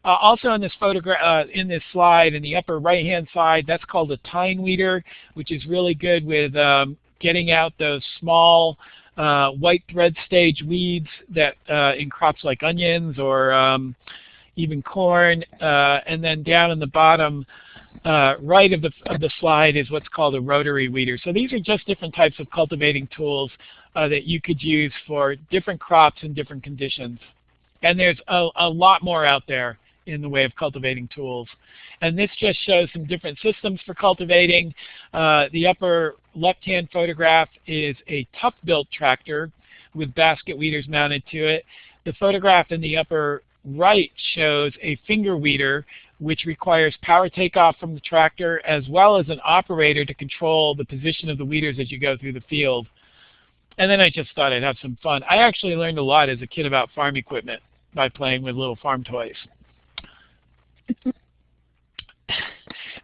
Uh, also in this photograph, uh, in this slide, in the upper right-hand side, that's called a tine weeder, which is really good with um, getting out those small uh, white thread stage weeds that uh, in crops like onions or um, even corn, uh, and then down in the bottom uh, right of the, of the slide is what's called a rotary weeder. So these are just different types of cultivating tools uh, that you could use for different crops in different conditions. And there's a, a lot more out there in the way of cultivating tools. And this just shows some different systems for cultivating. Uh, the upper left-hand photograph is a Tuff-Bilt tractor with basket weeders mounted to it. The photograph in the upper right shows a finger weeder which requires power takeoff from the tractor as well as an operator to control the position of the weeders as you go through the field. And then I just thought I'd have some fun. I actually learned a lot as a kid about farm equipment by playing with little farm toys.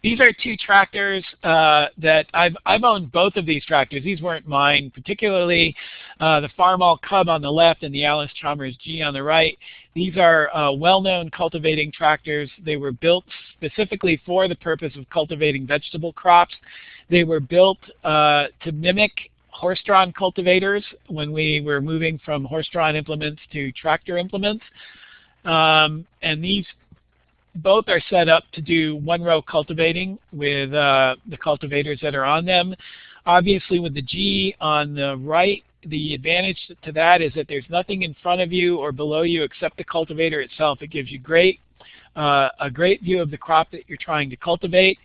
These are two tractors uh, that I've, I've owned both of these tractors. These weren't mine, particularly uh, the Farmall Cub on the left and the Allis-Chalmers G on the right. These are uh, well-known cultivating tractors. They were built specifically for the purpose of cultivating vegetable crops. They were built uh, to mimic horse-drawn cultivators when we were moving from horse-drawn implements to tractor implements. Um, and these both are set up to do one-row cultivating with uh, the cultivators that are on them. Obviously with the G on the right, the advantage to that is that there's nothing in front of you or below you except the cultivator itself. It gives you great, uh, a great view of the crop that you're trying to cultivate.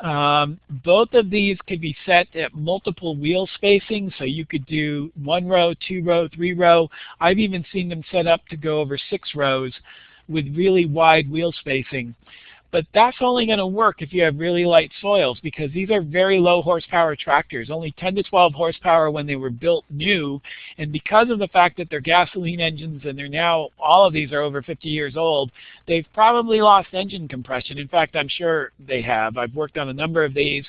Um, both of these could be set at multiple wheel spacing, so you could do one row, two row, three row. I've even seen them set up to go over six rows with really wide wheel spacing. But that's only going to work if you have really light soils because these are very low horsepower tractors, only 10 to 12 horsepower when they were built new. And because of the fact that they're gasoline engines and they're now, all of these are over 50 years old, they've probably lost engine compression. In fact, I'm sure they have. I've worked on a number of these.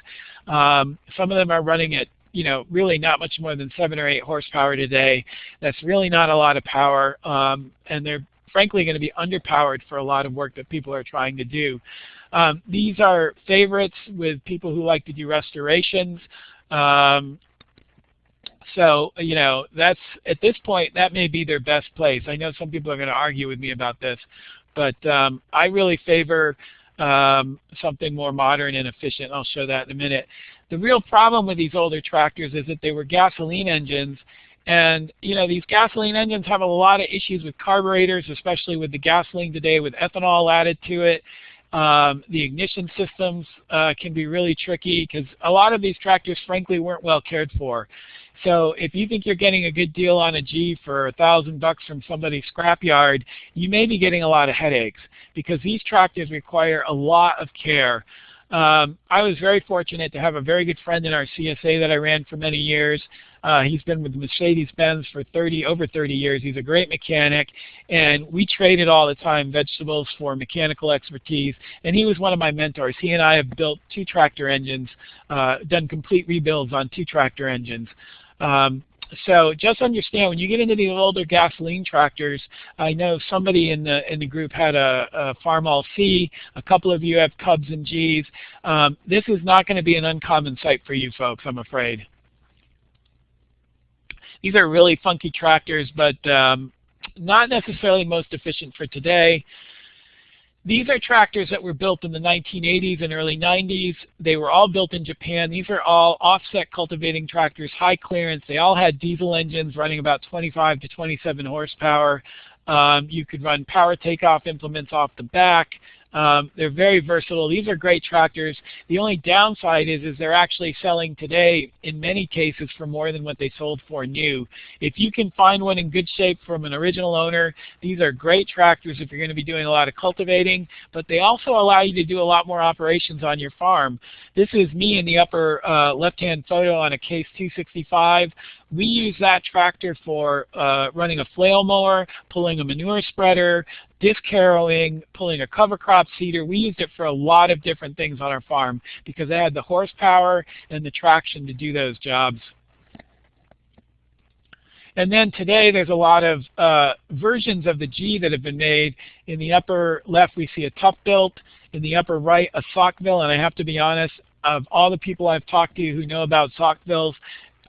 Um, some of them are running at you know, really not much more than seven or eight horsepower today. That's really not a lot of power, um, and they're frankly going to be underpowered for a lot of work that people are trying to do. Um, these are favorites with people who like to do restorations. Um, so, you know, that's at this point, that may be their best place. I know some people are going to argue with me about this, but um, I really favor um, something more modern and efficient. I'll show that in a minute. The real problem with these older tractors is that they were gasoline engines and you know these gasoline engines have a lot of issues with carburetors, especially with the gasoline today with ethanol added to it. Um, the ignition systems uh, can be really tricky because a lot of these tractors frankly weren't well cared for. So if you think you're getting a good deal on a G for a thousand bucks from somebody's scrapyard, you may be getting a lot of headaches because these tractors require a lot of care. Um, I was very fortunate to have a very good friend in our CSA that I ran for many years. Uh, he's been with Mercedes-Benz for 30, over 30 years. He's a great mechanic, and we traded all the time vegetables for mechanical expertise. And he was one of my mentors. He and I have built two tractor engines, uh, done complete rebuilds on two tractor engines. Um, so just understand when you get into these older gasoline tractors, I know somebody in the in the group had a, a Farmall C. A couple of you have Cubs and Gs. Um, this is not going to be an uncommon sight for you folks, I'm afraid. These are really funky tractors, but um, not necessarily most efficient for today. These are tractors that were built in the 1980s and early 90s. They were all built in Japan. These are all offset cultivating tractors, high clearance. They all had diesel engines running about 25 to 27 horsepower. Um, you could run power takeoff implements off the back. Um, they're very versatile. These are great tractors. The only downside is, is they're actually selling today in many cases for more than what they sold for new. If you can find one in good shape from an original owner, these are great tractors if you're going to be doing a lot of cultivating, but they also allow you to do a lot more operations on your farm. This is me in the upper uh, left-hand photo on a Case 265. We use that tractor for uh, running a flail mower, pulling a manure spreader, disc harrowing, pulling a cover crop seeder. We used it for a lot of different things on our farm because it had the horsepower and the traction to do those jobs. And then today there's a lot of uh, versions of the G that have been made. In the upper left we see a Tuff-Bilt. In the upper right a Saukville. And I have to be honest, of all the people I've talked to who know about Saukvilles,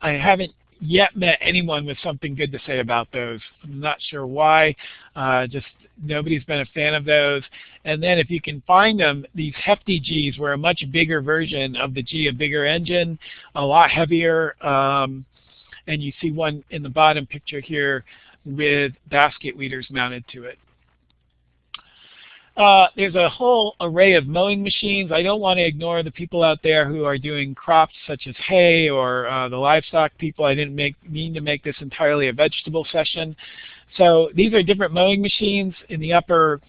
I haven't yet met anyone with something good to say about those. I'm not sure why. Uh, just nobody's been a fan of those. And then if you can find them, these hefty Gs were a much bigger version of the G, a bigger engine, a lot heavier. Um, and you see one in the bottom picture here with basket weeders mounted to it. Uh, there's a whole array of mowing machines. I don't want to ignore the people out there who are doing crops such as hay or uh, the livestock people. I didn't make, mean to make this entirely a vegetable session. So these are different mowing machines. In the upper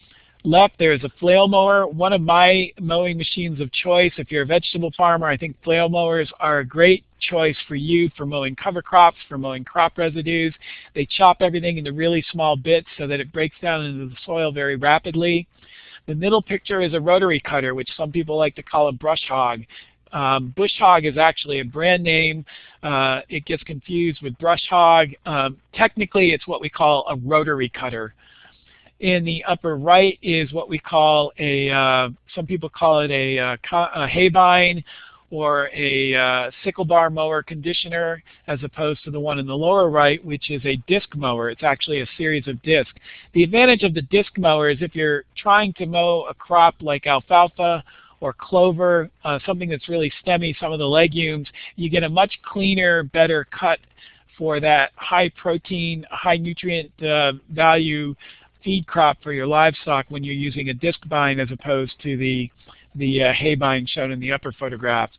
left there's a flail mower. One of my mowing machines of choice. If you're a vegetable farmer, I think flail mowers are a great choice for you for mowing cover crops, for mowing crop residues. They chop everything into really small bits so that it breaks down into the soil very rapidly. The middle picture is a rotary cutter, which some people like to call a brush hog. Um, bush hog is actually a brand name. Uh, it gets confused with brush hog. Um, technically, it's what we call a rotary cutter. In the upper right is what we call a, uh, some people call it a, uh, a haybine or a uh, sickle bar mower conditioner as opposed to the one in the lower right which is a disc mower. It's actually a series of discs. The advantage of the disc mower is if you're trying to mow a crop like alfalfa or clover, uh, something that's really stemmy, some of the legumes, you get a much cleaner, better cut for that high protein, high nutrient uh, value feed crop for your livestock when you're using a disc bine as opposed to the the uh, haybine shown in the upper photograph.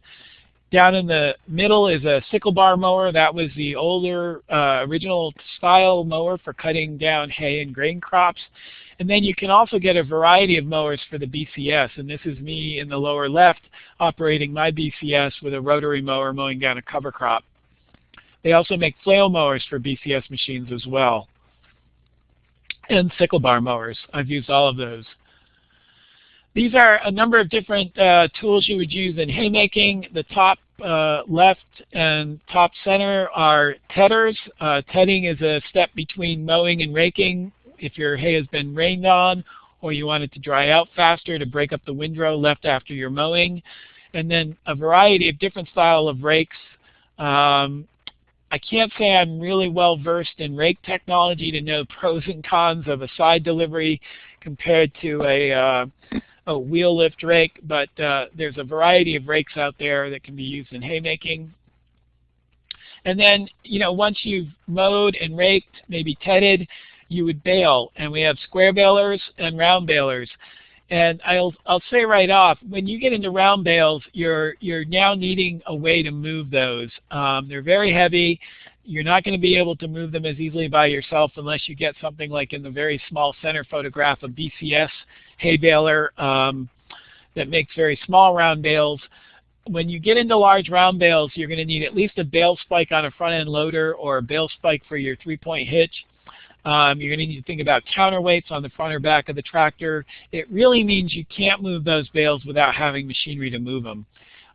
Down in the middle is a sickle bar mower. That was the older uh, original style mower for cutting down hay and grain crops. And then you can also get a variety of mowers for the BCS. And this is me in the lower left operating my BCS with a rotary mower mowing down a cover crop. They also make flail mowers for BCS machines as well. And sickle bar mowers. I've used all of those. These are a number of different uh, tools you would use in haymaking. The top uh, left and top center are tedders. Uh, tedding is a step between mowing and raking if your hay has been rained on or you want it to dry out faster to break up the windrow left after your mowing. And then a variety of different style of rakes. Um, I can't say I'm really well versed in rake technology to know pros and cons of a side delivery compared to a uh, a wheel lift rake, but uh, there's a variety of rakes out there that can be used in haymaking. And then, you know, once you've mowed and raked, maybe tedded, you would bale. And we have square balers and round balers. And I'll, I'll say right off, when you get into round bales, you're, you're now needing a way to move those. Um, they're very heavy. You're not going to be able to move them as easily by yourself unless you get something like in the very small center photograph, a BCS hay baler um, that makes very small round bales. When you get into large round bales, you're going to need at least a bale spike on a front end loader or a bale spike for your three-point hitch. Um, you're going to need to think about counterweights on the front or back of the tractor. It really means you can't move those bales without having machinery to move them.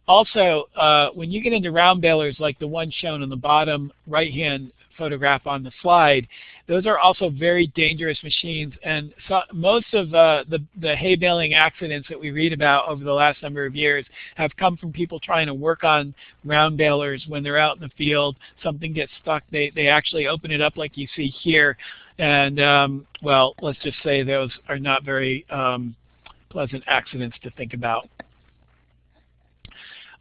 Also, uh, when you get into round balers like the one shown on the bottom right-hand photograph on the slide, those are also very dangerous machines. And so most of uh, the, the hay baling accidents that we read about over the last number of years have come from people trying to work on round balers when they're out in the field. Something gets stuck. They, they actually open it up like you see here. And, um, well, let's just say those are not very um, pleasant accidents to think about.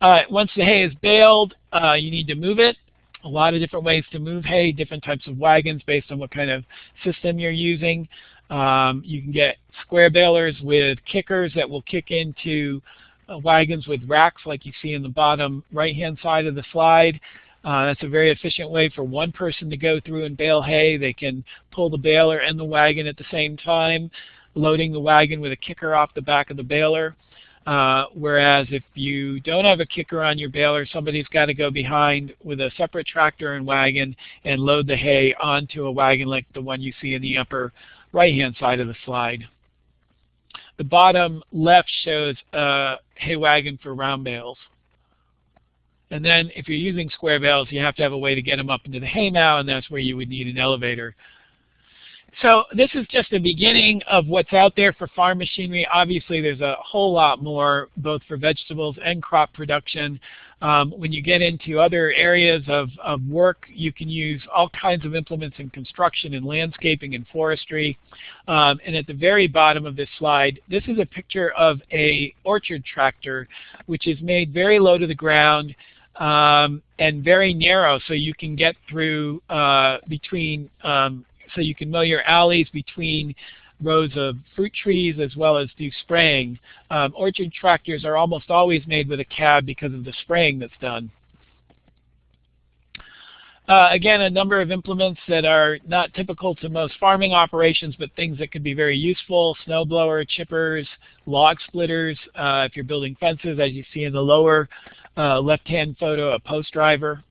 Uh, once the hay is baled, uh, you need to move it a lot of different ways to move hay, different types of wagons based on what kind of system you're using. Um, you can get square balers with kickers that will kick into uh, wagons with racks like you see in the bottom right-hand side of the slide. Uh, that's a very efficient way for one person to go through and bale hay. They can pull the baler and the wagon at the same time, loading the wagon with a kicker off the back of the baler. Uh, whereas if you don't have a kicker on your baler, somebody's got to go behind with a separate tractor and wagon and load the hay onto a wagon like the one you see in the upper right-hand side of the slide. The bottom left shows a hay wagon for round bales. And then if you're using square bales, you have to have a way to get them up into the hay mow, and that's where you would need an elevator. So this is just the beginning of what's out there for farm machinery. Obviously, there's a whole lot more, both for vegetables and crop production. Um, when you get into other areas of, of work, you can use all kinds of implements in construction and landscaping and forestry. Um, and at the very bottom of this slide, this is a picture of a orchard tractor, which is made very low to the ground um, and very narrow, so you can get through uh, between um, so you can mow your alleys between rows of fruit trees as well as do spraying. Um, orchard tractors are almost always made with a cab because of the spraying that's done. Uh, again, a number of implements that are not typical to most farming operations, but things that could be very useful, snowblower, chippers, log splitters, uh, if you're building fences, as you see in the lower uh, left-hand photo, a post driver.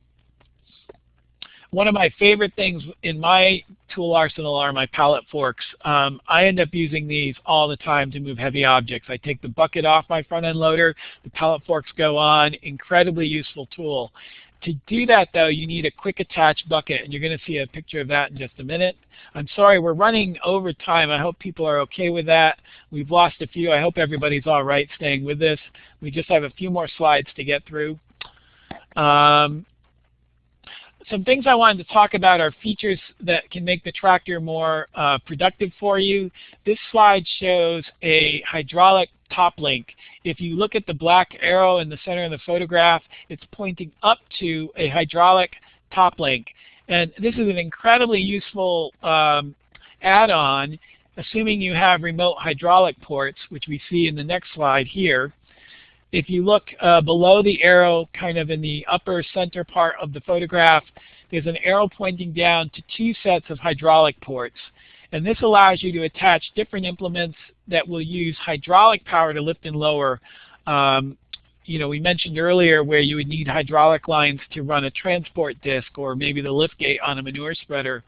One of my favorite things in my tool arsenal are my pallet forks. Um, I end up using these all the time to move heavy objects. I take the bucket off my front end loader, the pallet forks go on, incredibly useful tool. To do that though, you need a quick attach bucket, and you're going to see a picture of that in just a minute. I'm sorry, we're running over time. I hope people are okay with that. We've lost a few. I hope everybody's all right staying with this. We just have a few more slides to get through. Um, some things I wanted to talk about are features that can make the tractor more uh, productive for you. This slide shows a hydraulic top link. If you look at the black arrow in the center of the photograph, it's pointing up to a hydraulic top link. And this is an incredibly useful um, add-on, assuming you have remote hydraulic ports, which we see in the next slide here. If you look uh, below the arrow, kind of in the upper center part of the photograph, there's an arrow pointing down to two sets of hydraulic ports. And this allows you to attach different implements that will use hydraulic power to lift and lower. Um, you know, we mentioned earlier where you would need hydraulic lines to run a transport disc or maybe the lift gate on a manure spreader.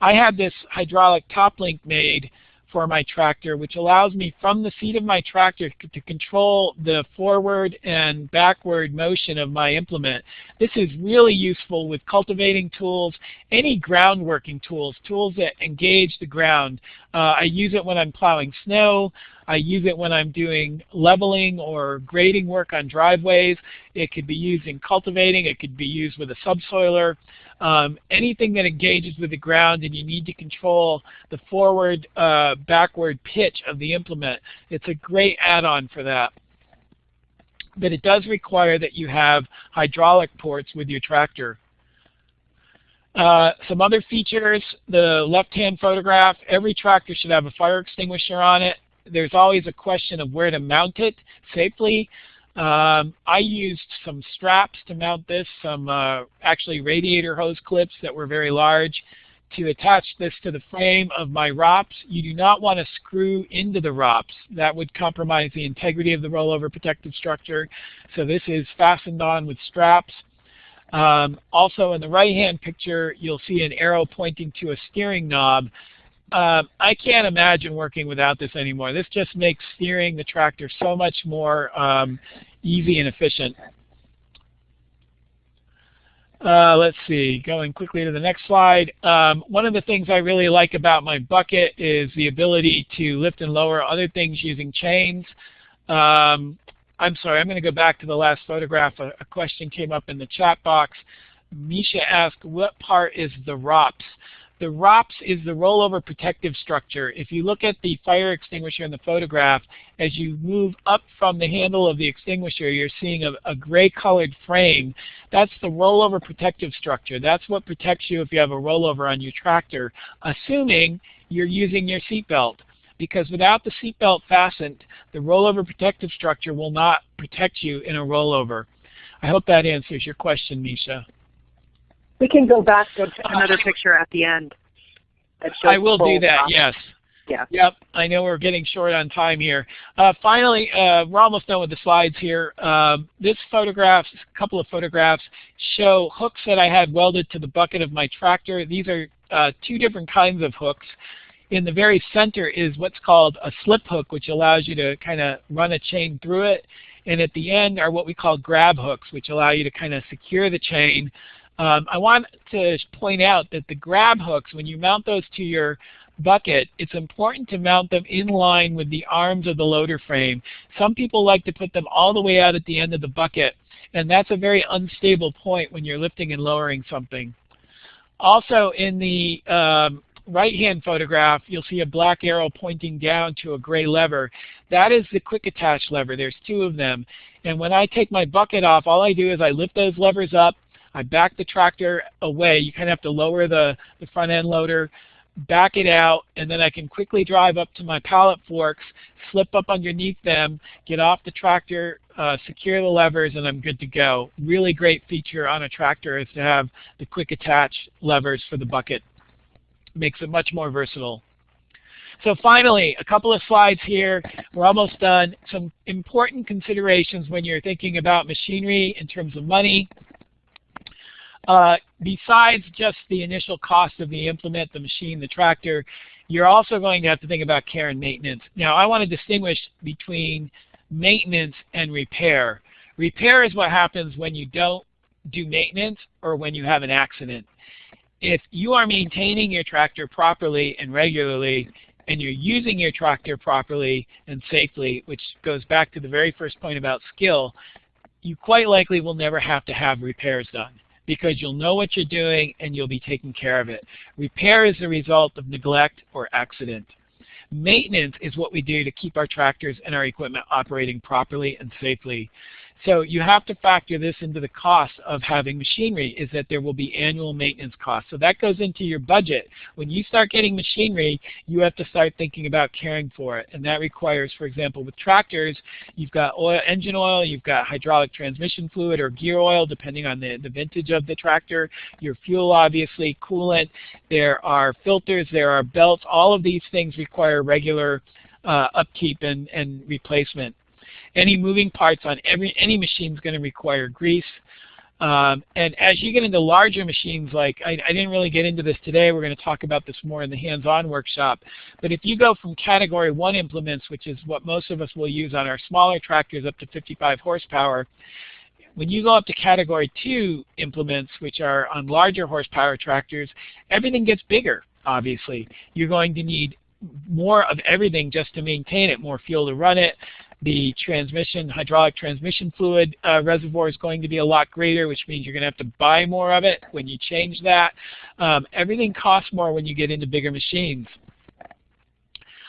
I had this hydraulic top link made for my tractor, which allows me from the seat of my tractor to control the forward and backward motion of my implement. This is really useful with cultivating tools, any ground working tools, tools that engage the ground. Uh, I use it when I'm plowing snow. I use it when I'm doing leveling or grading work on driveways. It could be used in cultivating. It could be used with a subsoiler. Um, anything that engages with the ground and you need to control the forward, uh, backward pitch of the implement, it's a great add-on for that. But it does require that you have hydraulic ports with your tractor. Uh, some other features, the left-hand photograph, every tractor should have a fire extinguisher on it. There's always a question of where to mount it safely. Um, I used some straps to mount this, some uh, actually radiator hose clips that were very large to attach this to the frame of my ROPS. You do not want to screw into the ROPS. That would compromise the integrity of the rollover protective structure. So this is fastened on with straps. Um, also in the right-hand picture, you'll see an arrow pointing to a steering knob. Uh, I can't imagine working without this anymore. This just makes steering the tractor so much more um, easy and efficient. Uh, let's see, going quickly to the next slide. Um, one of the things I really like about my bucket is the ability to lift and lower other things using chains. Um, I'm sorry, I'm going to go back to the last photograph. A, a question came up in the chat box. Misha asked, what part is the ROPS? The ROPS is the rollover protective structure. If you look at the fire extinguisher in the photograph, as you move up from the handle of the extinguisher, you're seeing a, a gray colored frame. That's the rollover protective structure. That's what protects you if you have a rollover on your tractor, assuming you're using your seatbelt. Because without the seatbelt fastened, the rollover protective structure will not protect you in a rollover. I hope that answers your question, Misha. We can go back to another picture at the end. I will do that, yes. Yeah. Yep. I know we're getting short on time here. Uh, finally, uh, we're almost done with the slides here. Uh, this photograph, a couple of photographs, show hooks that I had welded to the bucket of my tractor. These are uh, two different kinds of hooks. In the very center is what's called a slip hook, which allows you to kind of run a chain through it. And at the end are what we call grab hooks, which allow you to kind of secure the chain um, I want to point out that the grab hooks, when you mount those to your bucket, it's important to mount them in line with the arms of the loader frame. Some people like to put them all the way out at the end of the bucket, and that's a very unstable point when you're lifting and lowering something. Also in the um, right-hand photograph, you'll see a black arrow pointing down to a gray lever. That is the quick attach lever. There's two of them. And when I take my bucket off, all I do is I lift those levers up, I back the tractor away. You kind of have to lower the, the front end loader, back it out, and then I can quickly drive up to my pallet forks, slip up underneath them, get off the tractor, uh, secure the levers, and I'm good to go. Really great feature on a tractor is to have the quick attach levers for the bucket. Makes it much more versatile. So finally, a couple of slides here. We're almost done. Some important considerations when you're thinking about machinery in terms of money. Uh, besides just the initial cost of the implement, the machine, the tractor, you're also going to have to think about care and maintenance. Now, I want to distinguish between maintenance and repair. Repair is what happens when you don't do maintenance or when you have an accident. If you are maintaining your tractor properly and regularly, and you're using your tractor properly and safely, which goes back to the very first point about skill, you quite likely will never have to have repairs done because you'll know what you're doing and you'll be taking care of it. Repair is the result of neglect or accident. Maintenance is what we do to keep our tractors and our equipment operating properly and safely. So you have to factor this into the cost of having machinery is that there will be annual maintenance costs. So that goes into your budget. When you start getting machinery, you have to start thinking about caring for it. And that requires, for example, with tractors, you've got oil, engine oil, you've got hydraulic transmission fluid or gear oil, depending on the, the vintage of the tractor, your fuel, obviously, coolant, there are filters, there are belts. All of these things require regular uh, upkeep and, and replacement. Any moving parts on every any machine is going to require grease. Um, and as you get into larger machines, like I, I, didn't really get into this today, we're going to talk about this more in the hands-on workshop. But if you go from category 1 implements, which is what most of us will use on our smaller tractors up to 55 horsepower, when you go up to category 2 implements, which are on larger horsepower tractors, everything gets bigger, obviously. You're going to need more of everything just to maintain it, more fuel to run it. The transmission, hydraulic transmission fluid uh, reservoir is going to be a lot greater, which means you're going to have to buy more of it when you change that. Um, everything costs more when you get into bigger machines.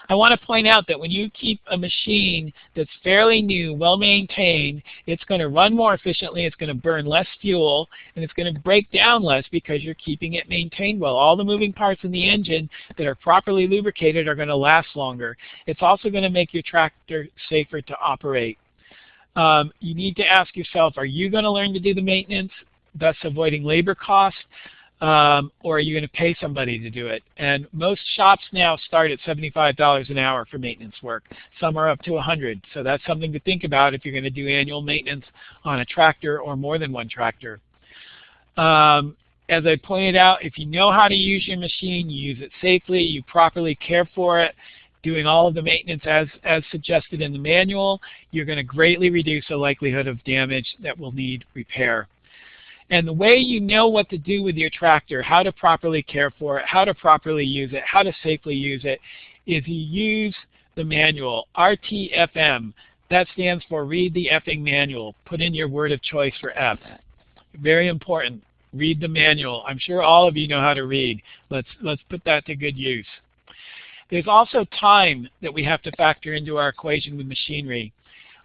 I want to point out that when you keep a machine that's fairly new, well maintained, it's going to run more efficiently, it's going to burn less fuel, and it's going to break down less because you're keeping it maintained well. All the moving parts in the engine that are properly lubricated are going to last longer. It's also going to make your tractor safer to operate. Um, you need to ask yourself, are you going to learn to do the maintenance, thus avoiding labor costs? Um, or are you going to pay somebody to do it? And most shops now start at $75 an hour for maintenance work. Some are up to 100 so that's something to think about if you're going to do annual maintenance on a tractor or more than one tractor. Um, as I pointed out, if you know how to use your machine, you use it safely, you properly care for it, doing all of the maintenance as, as suggested in the manual, you're going to greatly reduce the likelihood of damage that will need repair. And the way you know what to do with your tractor, how to properly care for it, how to properly use it, how to safely use it, is you use the manual, RTFM. That stands for Read the Effing Manual. Put in your word of choice for F. Very important. Read the manual. I'm sure all of you know how to read. Let's, let's put that to good use. There's also time that we have to factor into our equation with machinery.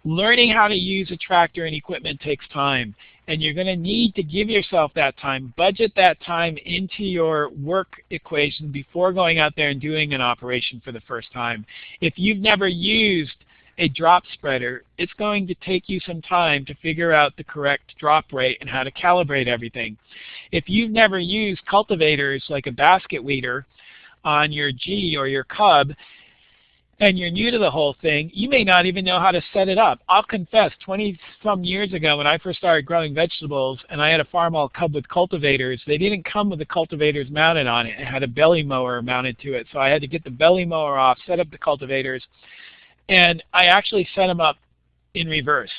Learning how to use a tractor and equipment takes time and you're going to need to give yourself that time, budget that time into your work equation before going out there and doing an operation for the first time. If you've never used a drop spreader, it's going to take you some time to figure out the correct drop rate and how to calibrate everything. If you've never used cultivators like a basket weeder on your G or your Cub, and you're new to the whole thing, you may not even know how to set it up. I'll confess, 20 some years ago when I first started growing vegetables and I had a Farmall Cub with cultivators, they didn't come with the cultivators mounted on it. It had a belly mower mounted to it. So I had to get the belly mower off, set up the cultivators, and I actually set them up in reverse.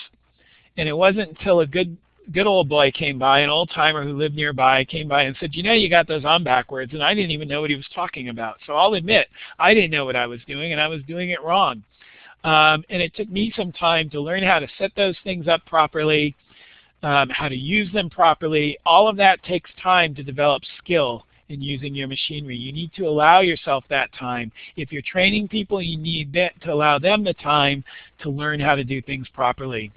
And it wasn't until a good good old boy came by, an old timer who lived nearby came by and said, you know you got those on backwards, and I didn't even know what he was talking about. So I'll admit, I didn't know what I was doing, and I was doing it wrong. Um, and it took me some time to learn how to set those things up properly, um, how to use them properly. All of that takes time to develop skill in using your machinery. You need to allow yourself that time. If you're training people, you need to allow them the time to learn how to do things properly.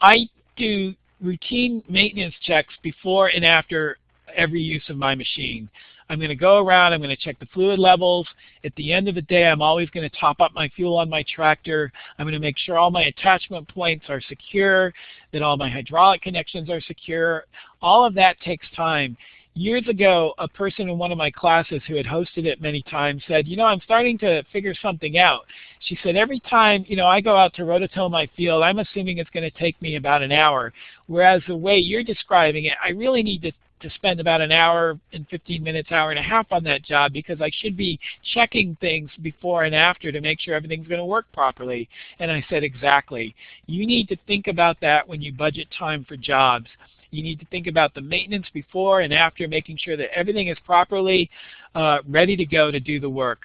I do routine maintenance checks before and after every use of my machine. I'm going to go around, I'm going to check the fluid levels. At the end of the day, I'm always going to top up my fuel on my tractor. I'm going to make sure all my attachment points are secure, that all my hydraulic connections are secure. All of that takes time. Years ago, a person in one of my classes who had hosted it many times said, you know, I'm starting to figure something out. She said, every time, you know, I go out to rototill my field, I'm assuming it's going to take me about an hour. Whereas the way you're describing it, I really need to to spend about an hour and 15 minutes, hour and a half on that job because I should be checking things before and after to make sure everything's going to work properly. And I said, exactly. You need to think about that when you budget time for jobs. You need to think about the maintenance before and after, making sure that everything is properly uh, ready to go to do the work.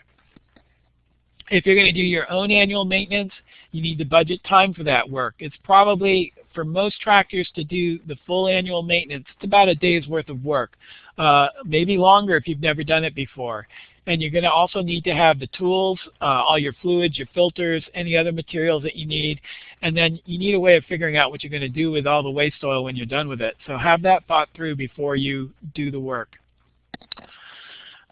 If you're going to do your own annual maintenance, you need to budget time for that work. It's probably, for most tractors to do the full annual maintenance, it's about a day's worth of work. Uh, maybe longer if you've never done it before. And you're going to also need to have the tools, uh, all your fluids, your filters, any other materials that you need. And then you need a way of figuring out what you're going to do with all the waste oil when you're done with it. So have that thought through before you do the work.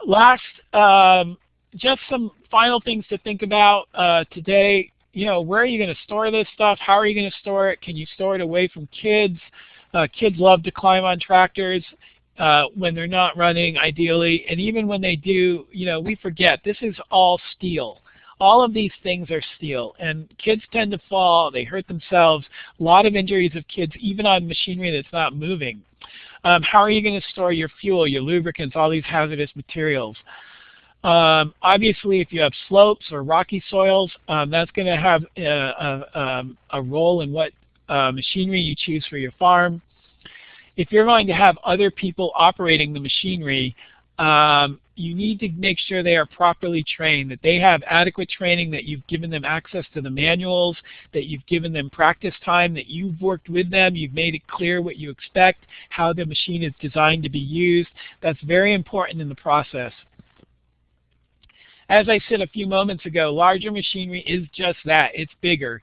Last, um, just some final things to think about uh, today. You know, where are you going to store this stuff? How are you going to store it? Can you store it away from kids? Uh, kids love to climb on tractors uh, when they're not running, ideally. And even when they do, you know, we forget this is all steel. All of these things are steel, and kids tend to fall. They hurt themselves. A lot of injuries of kids, even on machinery that's not moving. Um, how are you going to store your fuel, your lubricants, all these hazardous materials? Um, obviously, if you have slopes or rocky soils, um, that's going to have a, a, um, a, role in what uh, machinery you choose for your farm. If you're going to have other people operating the machinery, um, you need to make sure they are properly trained, that they have adequate training, that you've given them access to the manuals, that you've given them practice time, that you've worked with them, you've made it clear what you expect, how the machine is designed to be used. That's very important in the process. As I said a few moments ago, larger machinery is just that. It's bigger.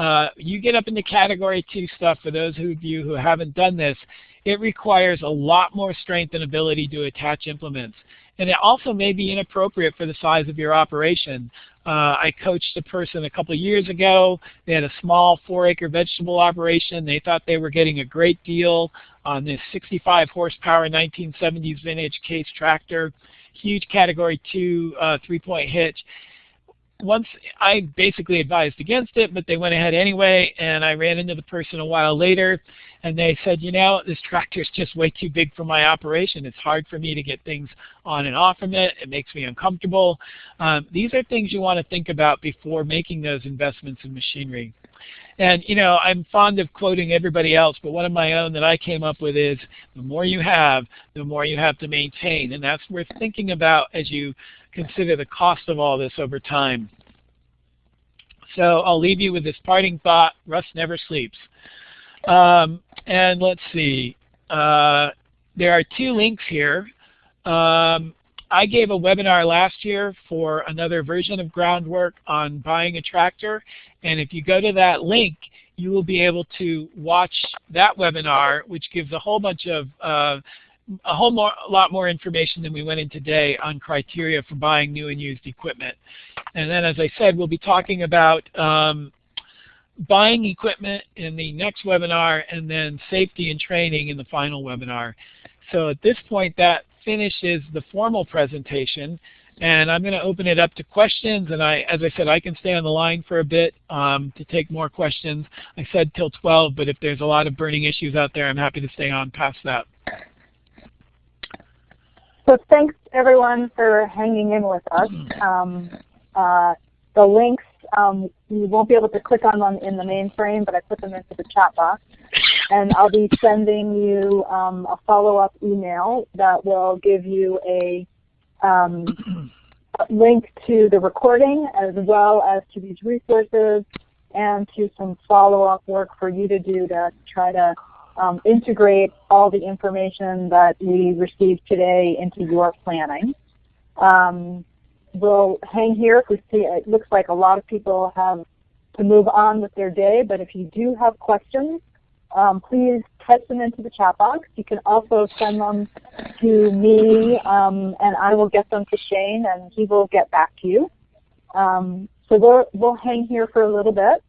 Uh, you get up into category two stuff, for those of you who haven't done this, it requires a lot more strength and ability to attach implements. And it also may be inappropriate for the size of your operation. Uh, I coached a person a couple years ago. They had a small four-acre vegetable operation. They thought they were getting a great deal on this 65 horsepower 1970s vintage case tractor, huge category 2 uh, three-point hitch once I basically advised against it, but they went ahead anyway, and I ran into the person a while later, and they said, you know, this tractor is just way too big for my operation. It's hard for me to get things on and off from it. It makes me uncomfortable. Um, these are things you want to think about before making those investments in machinery. And you know, I'm fond of quoting everybody else, but one of my own that I came up with is, the more you have, the more you have to maintain. And that's worth thinking about as you consider the cost of all this over time. So I'll leave you with this parting thought, Rust never sleeps. Um, and let's see, uh, there are two links here. Um, I gave a webinar last year for another version of groundwork on buying a tractor. And if you go to that link, you will be able to watch that webinar, which gives a whole bunch of uh, a whole more, a lot more information than we went in today on criteria for buying new and used equipment. And then, as I said, we'll be talking about um, buying equipment in the next webinar and then safety and training in the final webinar. So at this point, that finishes the formal presentation. And I'm going to open it up to questions. And I, as I said, I can stay on the line for a bit um, to take more questions. I said till 12, but if there's a lot of burning issues out there, I'm happy to stay on past that. So thanks everyone for hanging in with us. Mm-hmm. Um, uh, the links um, you won't be able to click on them in the mainframe, but I put them into the chat box. And I'll be sending you um, a follow-up email that will give you a um, link to the recording as well as to these resources and to some follow-up work for you to do to try to um, integrate all the information that we received today into your planning. Um, we'll hang here if we see it looks like a lot of people have to move on with their day, but if you do have questions, um, please type them into the chat box. You can also send them to me, um, and I will get them to Shane, and he will get back to you. Um, so we'll, we'll hang here for a little bit,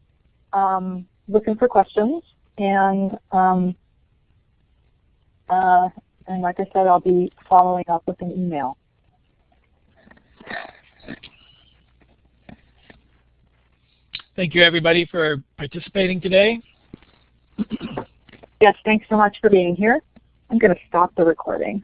um, looking for questions. And um, uh, and like I said, I'll be following up with an email. Thank you everybody for participating today. Yes, thanks so much for being here. I'm going to stop the recording.